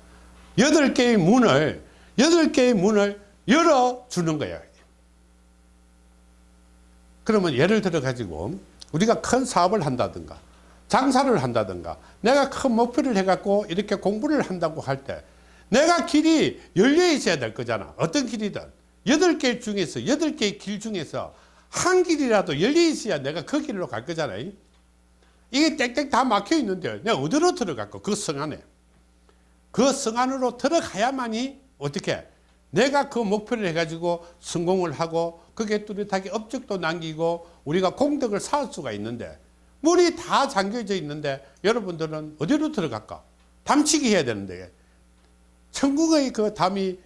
여덟 개의 문을, 여덟 개의 문을 열어주는 거야. 그러면 예를 들어 가지고 우리가 큰 사업을 한다든가 장사를 한다든가 내가 큰 목표를 해갖고 이렇게 공부를 한다고 할 때 내가 길이 열려 있어야 될 거잖아. 어떤 길이든. 여덟 개 중에서, 여덟 개의 길 중에서 한 길이라도 열려 있어야 내가 그 길로 갈 거잖아요. 이게 땡땡 다 막혀 있는데 내가 어디로 들어갈까? 그 성 안에. 그 성 안으로 들어가야만이 어떻게 내가 그 목표를 해가지고 성공을 하고 그게 뚜렷하게 업적도 남기고 우리가 공덕을 쌓을 수가 있는데 문이 다 잠겨져 있는데 여러분들은 어디로 들어갈까? 담치기 해야 되는데 천국의 그 담이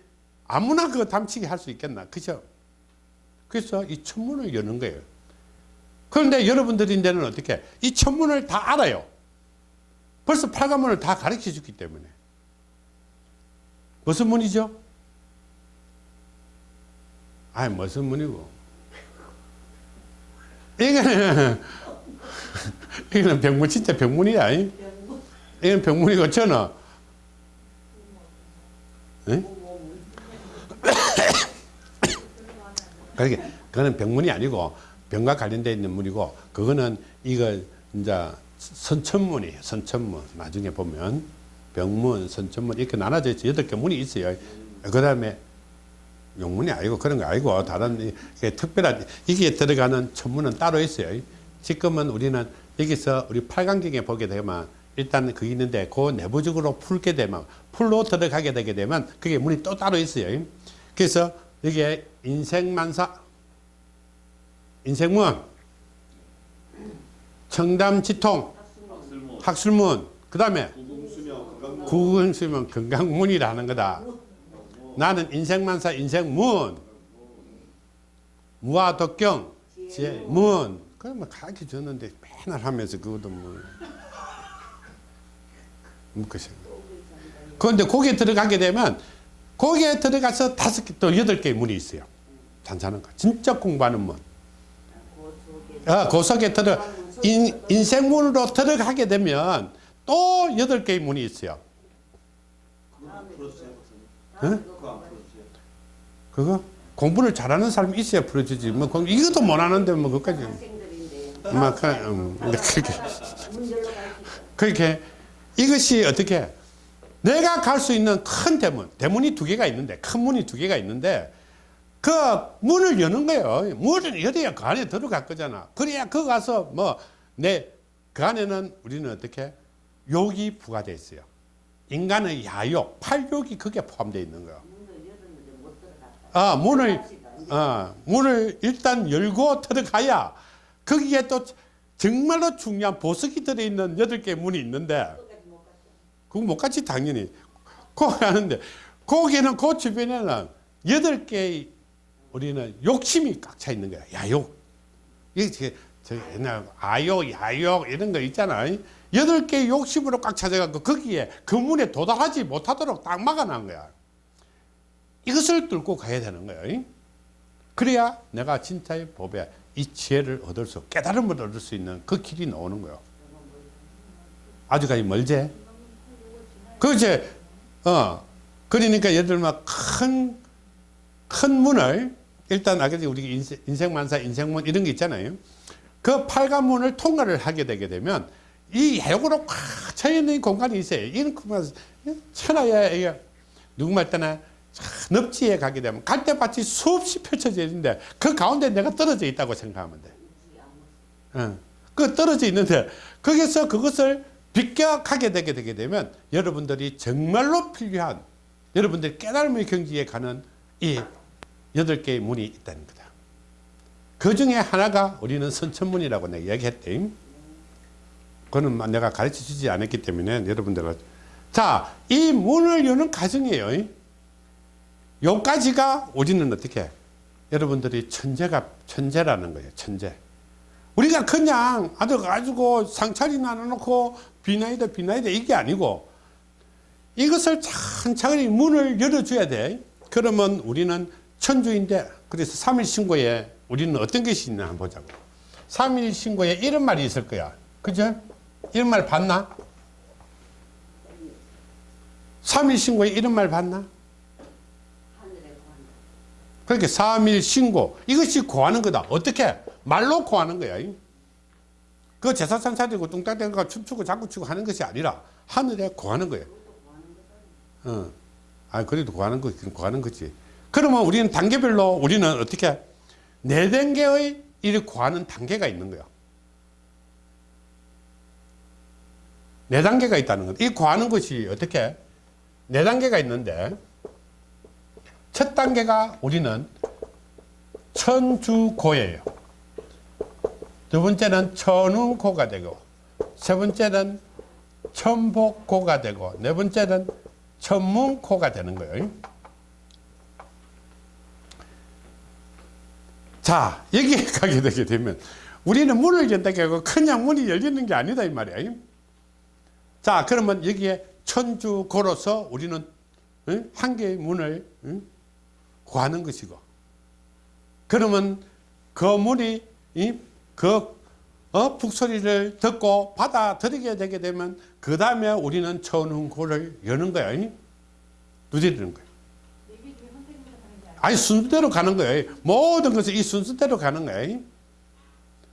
아무나 그 담치기 할 수 있겠나? 그죠? 그래서 이 천문을 여는 거예요. 그런데 여러분들인데는 어떻게? 이 천문을 다 알아요. 벌써 팔관문을 다 가르쳐 줬기 때문에. 무슨 문이죠? 아니, 무슨 문이고. 이거는, [LAUGHS] 이거는 병문, 진짜 병문이야. 이? 이건 병문이고, 저는, 예? [COUGHS] 그러게 그거는 병문이 아니고 병과 관련되어 있는 문이고 그거는 이거 이제 선천문이에요. 선천문. 나중에 보면 병문, 선천문 이렇게 나눠져 있어 여덟 개 문이 있어요. 그 다음에 용문이 아니고 그런 거 아니고 다른 이게 특별한 이게 들어가는 천문은 따로 있어요. 지금은 우리는 여기서 우리 팔강경에 보게 되면 일단 그 있는데 그 내부적으로 풀게 되면 풀로 들어가게 되게 되면 그게 문이 또 따로 있어요. 그래서 여기에 인생만사, 인생문, 청담지통, 학술문, 그 다음에 구근수면 건강문이라는 거다. 나는 인생만사, 인생문, 무화독경, 지혜문. 그러면 가르쳐 줬는데 맨날 하면서 그것도 뭐. 묻것이. 그런데 거기에 들어가게 되면 거기에 들어가서 다섯 개, 또 여덟 개의 문이 있어요. 잔잔한 거. 진짜 공부하는 문. 아, 그 속에 들어, 인, 인생문으로 들어가게 되면 또 여덟 개의 문이 있어요. 응? 풀어주세요. 그거? 공부를 잘하는 사람이 있어야 풀어주지. 뭐, 공- 이것도 못 하는데, 뭐, 그까지. 막, 그, 음, 근데 그렇게. 그렇게 이것이 어떻게 내가 갈 수 있는 큰 대문, 대문이 두 개가 있는데, 큰 문이 두 개가 있는데, 그 문을 여는 거예요. 문을 열어야 그 안에 들어갈 거잖아. 그래야 그 가서 뭐, 내, 그 안에는 우리는 어떻게 욕이 부과되어 있어요. 인간의 야욕, 팔욕이 거기에 포함되어 있는 거예요. 아, 문을, 어, 문을 일단 열고 들어가야 거기에 또 정말로 중요한 보석이 들어있는 여덟 개의 문이 있는데. 그거 못 갔지, 당연히. 거기 하는데, 거기는 그 주변에는 여덟 개의 우리는 욕심이 꽉 차 있는 거야. 야욕. 이게 저, 저 옛날 아욕, 야욕 이런 거 있잖아. 여덟 개의 욕심으로 꽉 차져갖고 거기에 그 문에 도달하지 못하도록 딱 막아놓은 거야. 이것을 뚫고 가야 되는 거예요. 그래야 내가 진짜의 법에 이 지혜를 얻을 수, 깨달음을 얻을 수 있는 그 길이 나오는 거예요. 아주까지 멀제. 그제 어 그러니까 예를 들면 큰 큰 문을 일단 아까 우리 인생, 인생만사 인생문 이런 게 있잖아요. 그 빨간문을 통과를 하게 되게 되면 이 해역으로 꽉 차있는 공간이 있어요. 이런 공간 천하에 이게 누구말 때나 늪지에 가게 되면 갈대밭이 수없이 펼쳐져 있는데 그 가운데 내가 떨어져 있다고 생각하면 돼. 응. 그 떨어져 있는데 거기서 그것을 비껴가게 되게 되게 되면 여러분들이 정말로 필요한 여러분들이 깨달음의 경지에 가는 이 여덟 개의 문이 있다는 거다. 그 중에 하나가 우리는 선천문이라고 내가 얘기했대. 그거는 내가 가르쳐 주지 않았기 때문에 여러분들은 자, 이 문을 여는 과정이에요. 요까지가 우리는 어떻게 여러분들이 천재가 천재라는 거예요. 천재. 우리가 그냥 앉아가지고 상차리 나눠놓고 비나이다 비나이다 이게 아니고 이것을 천천히 문을 열어줘야 돼. 그러면 우리는 천주인데 그래서 3일 신고에 우리는 어떤 것이 있나 한번 보자고. 3일 신고에 이런 말이 있을 거야. 그죠? 이런 말 봤나? 3일 신고에 이런 말 봤나? 그렇게 3일 신고 이것이 고하는 거다. 어떻게? 말로 고하는 거야. 그 제사상 차리고 뚱땅대고 가 춤추고 장구치고 하는 것이 아니라 하늘에 고하는 거예요. 어. 아, 그래도 고하는 거, 고하는 거지. 그러면 우리는 단계별로 우리는 어떻게 네 단계의 이를 고하는 단계가 있는 거야. 네 단계가 있다는 것. 이 고하는 것이 어떻게 네 단계가 있는데 첫 단계가 우리는 천주고예요. 두 번째는 천운고가 되고 세 번째는 천복고가 되고 네 번째는 천문고가 되는 거예요. 자 여기에 가게 [LAUGHS] 되게 되면 우리는 문을 연다고 하고 그냥 문이 열리는 게 아니다 이 말이야. 자 그러면 여기에 천주고로서 우리는 응? 한 개의 문을 응? 구하는 것이고 그러면 그 문이 이, 그 어, 북소리를 듣고 받아들이게 되게 되면 그 다음에 우리는 천운고를 여는 거야. 이? 두드리는 거야. 아니 순서대로 가는 거야. 모든 것이 이 순서대로 가는 거야.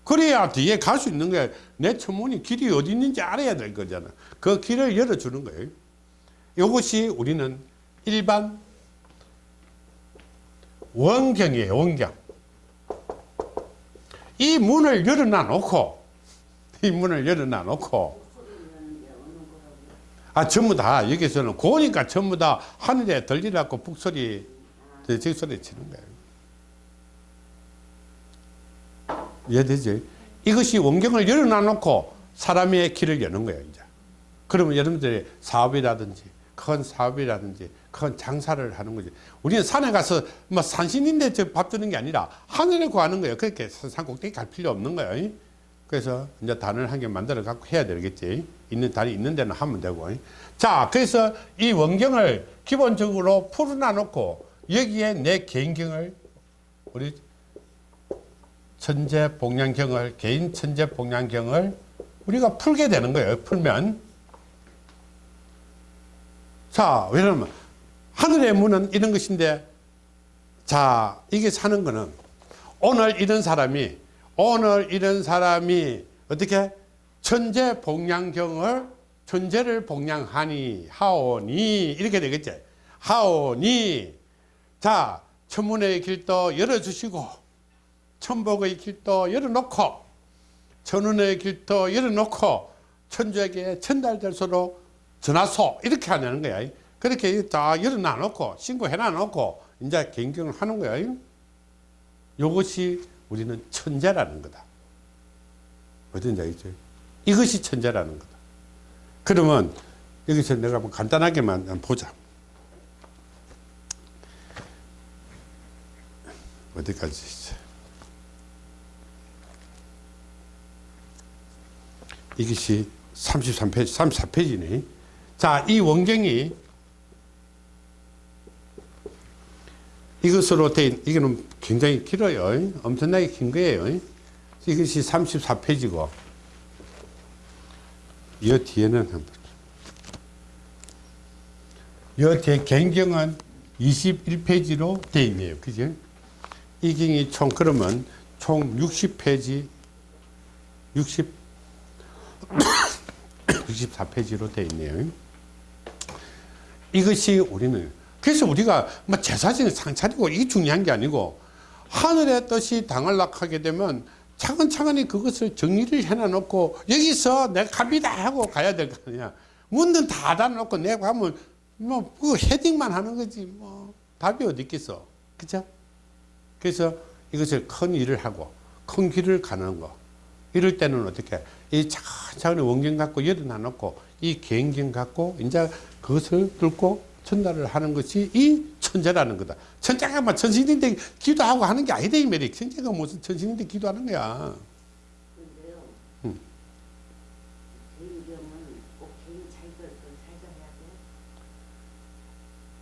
그래야 뒤에 갈 수 있는 거야. 내 천문이 길이 어디 있는지 알아야 될 거잖아. 그 길을 열어주는 거예요. 이것이 우리는 일반 원경이에요. 원경. 이 문을 열어놔 놓고 이 문을 열어놔 놓고 아 전부 다 여기서는 고니까 전부 다 하늘에 들리라고 북소리 적소리 치는 거예요. 이해되지? 이것이 원경을 열어놔 놓고 사람의 길을 여는 거예요, 이제. 그러면 여러분들이 사업이라든지 큰 사업이라든지 큰 장사를 하는 거지. 우리는 산에 가서 뭐 산신인데 저밥 주는 게 아니라 하늘에 구하는 거예요. 그렇게 산 꼭대기 갈 필요 없는 거예요. 그래서 이제 단을 한 개 만들어 갖고 해야 되겠지. 있는 단이 있는 데는 하면 되고. 자, 그래서 이 원경을 기본적으로 풀어놔 놓고 여기에 내 개인경을 우리 천재 복량경을 개인 천재 복량경을 우리가 풀게 되는 거예요. 풀면 자 왜냐면 하늘의 문은 이런 것인데 자 이게 사는 거는 오늘 이런 사람이 오늘 이런 사람이 어떻게 천재 복량경을 천재를 복량하니 하오니 이렇게 되겠지 하오니 자 천문의 길도 열어주시고 천복의 길도 열어놓고 천운의 길도 열어놓고 천주에게 전달될수록 전화소 이렇게 하는 거야. 그렇게 다 열어놔 놓고 신고해 놔 놓고 이제 개인경을 하는 거야. 이것이 우리는 천재라는 거다. 어딘지 알겠죠? 이것이 천재라는 거다. 그러면 여기서 내가 뭐 간단하게만 보자. 어디까지? 이것이 33페이지, 34페이지네. 자, 이 원경이 이것으로 된, 이거는 굉장히 길어요. 엄청나게 긴 거예요. 이것이 34페이지고. 이 뒤에는 이 뒤에 개인경은 21페이지로 되어 있네요. 그죠? 이 경이 총 그러면 총 60페이지 60 64페이지로 되어 있네요. 이것이 우리는 그래서 우리가 뭐 제사지는 상차리고 이게 중요한 게 아니고 하늘의 뜻이 당하려고 하게 되면 차근차근히 그것을 정리를 해놔놓고 여기서 내가 갑니다 하고 가야 될 거 아니야. 문은 다 닫아놓고 내가 가면 뭐 그 헤딩만 하는 거지 뭐. 답이 어디 있겠어? 그죠 그래서 이것을 큰 일을 하고 큰 길을 가는 거 이럴 때는 어떻게 이 차근차근히 원경 갖고 열어놔 놓고 이 개인경 갖고 이제 그것을 뚫고 전달을 하는 것이 이 천재라는 거다. 천재가 막 천신인데 기도하고 하는 게 아니다 이 말이. 천재가 무슨 천신인데 기도하는 거야. 근데요. 음.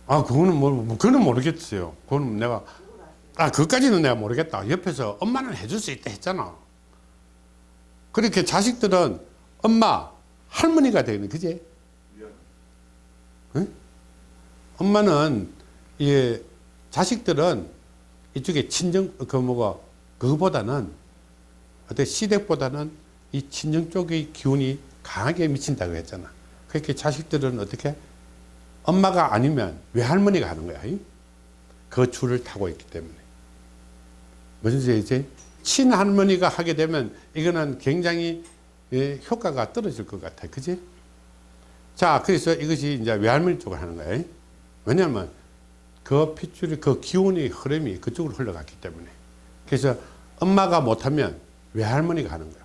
아 그거는 뭐 뭐, 그거는 모르겠어요. 그거는 내가 아 그것까지는 내가 모르겠다. 옆에서 엄마는 해줄 수 있다 했잖아. 그렇게 자식들은 엄마 할머니가 되는 그지? 미안. 엄마는 이 자식들은 이쪽에 친정 그 뭐가 그거보다는 어때 시댁보다는 이 친정 쪽의 기운이 강하게 미친다고 했잖아. 그렇게 자식들은 어떻게 엄마가 아니면 외할머니가 하는 거야. 이? 그 줄을 타고 있기 때문에 무슨 소리지? 친할머니가 하게 되면 이거는 굉장히 예, 효과가 떨어질 것 같아. 그지? 자, 그래서 이것이 이제 외할머니 쪽을 하는 거예요. 왜냐하면 그 핏줄이 그 기운의 흐름이 그쪽으로 흘러갔기 때문에. 그래서 엄마가 못하면 외할머니가 하는 거야.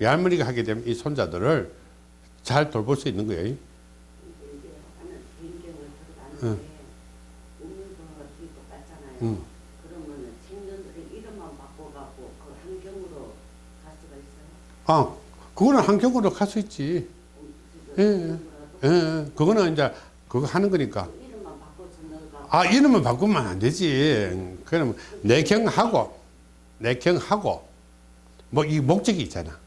외할머니가 하게 되면 이 손자들을 잘 돌볼 수 있는 거예요. 근데 아, 그거는 환경으로 갈 수 있지. 예, 예. 예, 예. 그거는 이제 그거 하는 거니까. 이름만. 아, 이름을 바꾸면 안 되지. 그럼 내경하고, 내경하고, 뭐 이 목적이 있잖아.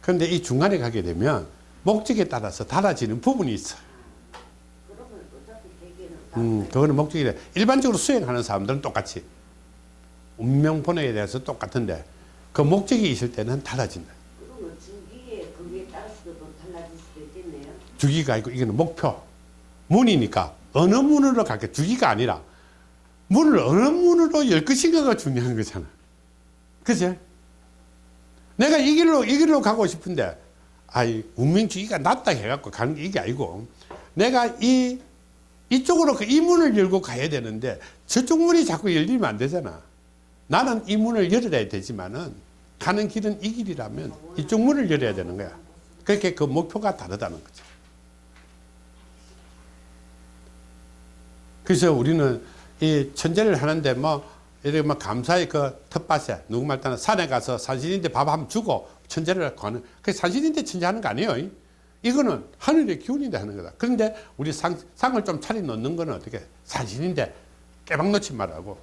그런데 이 중간에 가게 되면 목적에 따라서 달라지는 부분이 있어. 음, 그거는 목적이 돼. 일반적으로 수행하는 사람들은 똑같이. 운명 번호에 대해서 똑같은데, 그 목적이 있을 때는 달라진다. 그러면 주기에 거기에 따라서도 또 달라질 수도 있겠네요. 주기가 있고, 이거는 목표. 문이니까, 어느 문으로 갈게. 주기가 아니라, 문을 어느 문으로 열 것인가가 중요한 거잖아. 그치? 내가 이 길로, 이 길로 가고 싶은데, 아이, 운명주의가 낫다 해갖고 가는 게 이게 아니고, 내가 이, 이쪽으로 그 이 문을 열고 가야 되는데, 저쪽 문이 자꾸 열리면 안 되잖아. 나는 이 문을 열어야 되지만은, 가는 길은 이 길이라면, 이쪽 문을 열어야 되는 거야. 그렇게 그 목표가 다르다는 거죠. 그래서 우리는 이 천재를 하는데 뭐 이렇게 뭐 감사의 그 텃밭에 누구 말 따나 산에 가서 산신인데 밥 한번 주고 천재를 거는 그 산신인데 천재하는 거 아니에요. 이거는 하늘의 기운인데 하는 거다. 그런데 우리 상, 상을 좀 차려 놓는 거는 어떻게 산신인데 깨박 놓지 말라고.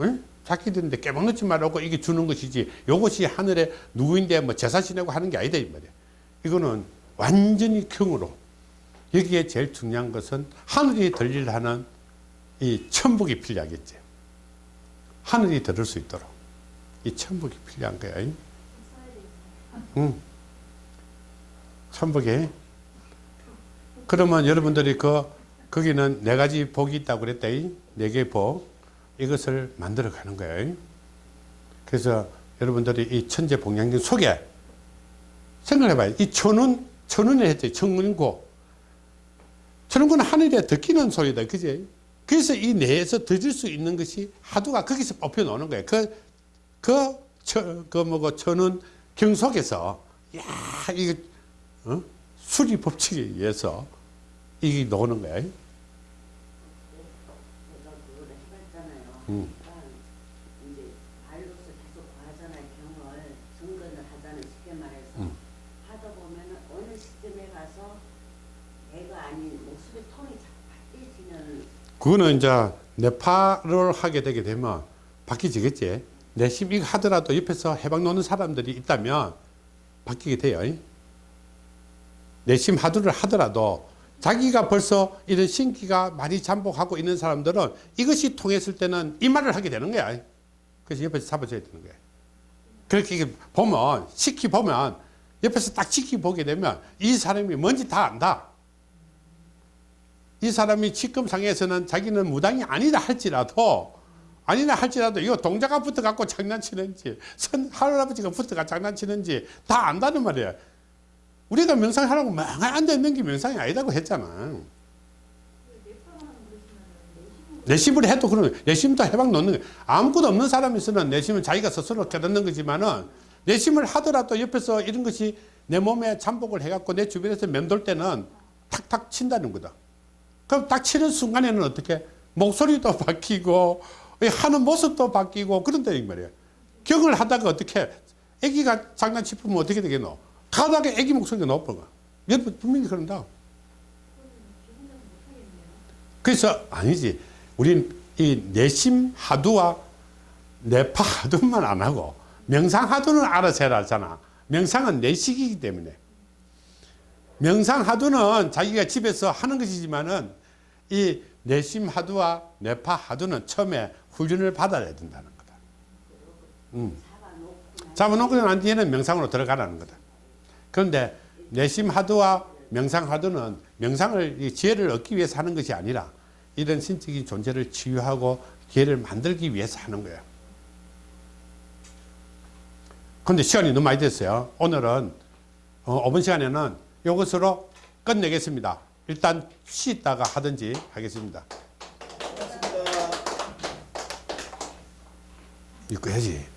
응? 자기들인데 깨박 놓지 말라고 이게 주는 것이지 요것이 하늘의 누구인데 뭐 제사 지내고 하는 게 아니다 이 말이야. 이거는 완전히 경으로 여기에 제일 중요한 것은 하늘이 들리려 하는 이 천북이 필요하겠지. 하늘이 들을 수 있도록 이 천북이 필요한 거야. 응. 응. 천북이. 그러면 여러분들이 그 거기는 네 가지 복이 있다고 그랬다. 네 개의 복 이것을 만들어 가는 거예요. 그래서 여러분들이 이 천재 봉양경 속에 생각해 봐요. 이 천운 천운을 했죠. 천운고. 천운고는 하늘에 듣기는 소리다. 그지? 그래서 이 내에서 드릴 수 있는 것이 하두가 거기서 뽑혀 나오는 거예요. 그, 그, 저, 그 뭐고, 천은 경속에서, 야 이거, 어? 수리 법칙에 의해서 이게 나오는 거예요. 음. 그러니까 이제 발로서 계속 구하잖아요. 경을 정근을 하자는 쉽게 말해서 음. 하다 보면은 어느 시점에 가서 내가 아닌 목소리 톤이 자꾸 바뀌지는 그거는 이제 네파를 하게 되게 되면 바뀌지겠지. 내심 이거 하더라도 옆에서 해방 노는 사람들이 있다면 바뀌게 돼요. 내심 하두를 하더라도 자기가 벌써 이런 신기가 많이 잠복하고 있는 사람들은 이것이 통했을 때는 이 말을 하게 되는 거야. 그래서 옆에서 잡아줘야 되는 거야. 그렇게 보면, 시키 보면, 옆에서 딱 지켜보게 되면 이 사람이 뭔지 다 안다. 이 사람이 직급상에서는 자기는 무당이 아니다 할지라도 아니라 할지라도 이거 동자가 붙어 갖고 장난치는지 선 할아버지가 붙어가 장난치는지 다 안다는 말이야. 우리가 명상하라고 막 앉아 있는 게 명상이 아니다고 했잖아. 내심을 해도 그러면 내심도 해방 놓는. 아무것도 없는 사람에서는 내심은 자기가 스스로 깨닫는 거지만은 내심을 하더라도 옆에서 이런 것이 내 몸에 잠복을 해갖고 내 주변에서 맴돌 때는 탁탁 친다는 거다. 그럼 딱 치는 순간에는 어떻게 목소리도 [LAUGHS] 바뀌고 하는 모습도 바뀌고 그런다는 말이에요. 경을 하다가 어떻게 아기가 장난치면 어떻게 되겠노? 가다가 아기 목소리가 거야. 여러분 분명히 그런다. 그래서 아니지. 우린 이 내심 하두와 내파 하두만 안 하고 명상 하두는 알아서 해라 하잖아. 명상은 내식이기 때문에. 명상 하두는 자기가 집에서 하는 것이지만은 이 내심 하두와 내파 하두는 처음에 훈련을 받아야 된다는 거다. 음. 잡아놓고 난 뒤에는 명상으로 들어가라는 거다. 그런데 내심 하두와 명상 하두는 명상을 이 지혜를 얻기 위해서 하는 것이 아니라 이런 신적인 존재를 치유하고 기회를 만들기 위해서 하는 거예요. 그런데 시간이 너무 많이 됐어요. 오늘은 어, 5분 시간에는 이것으로 끝내겠습니다. 일단 쉬다가 하든지 하겠습니다. 고맙습니다. 이거 해야지.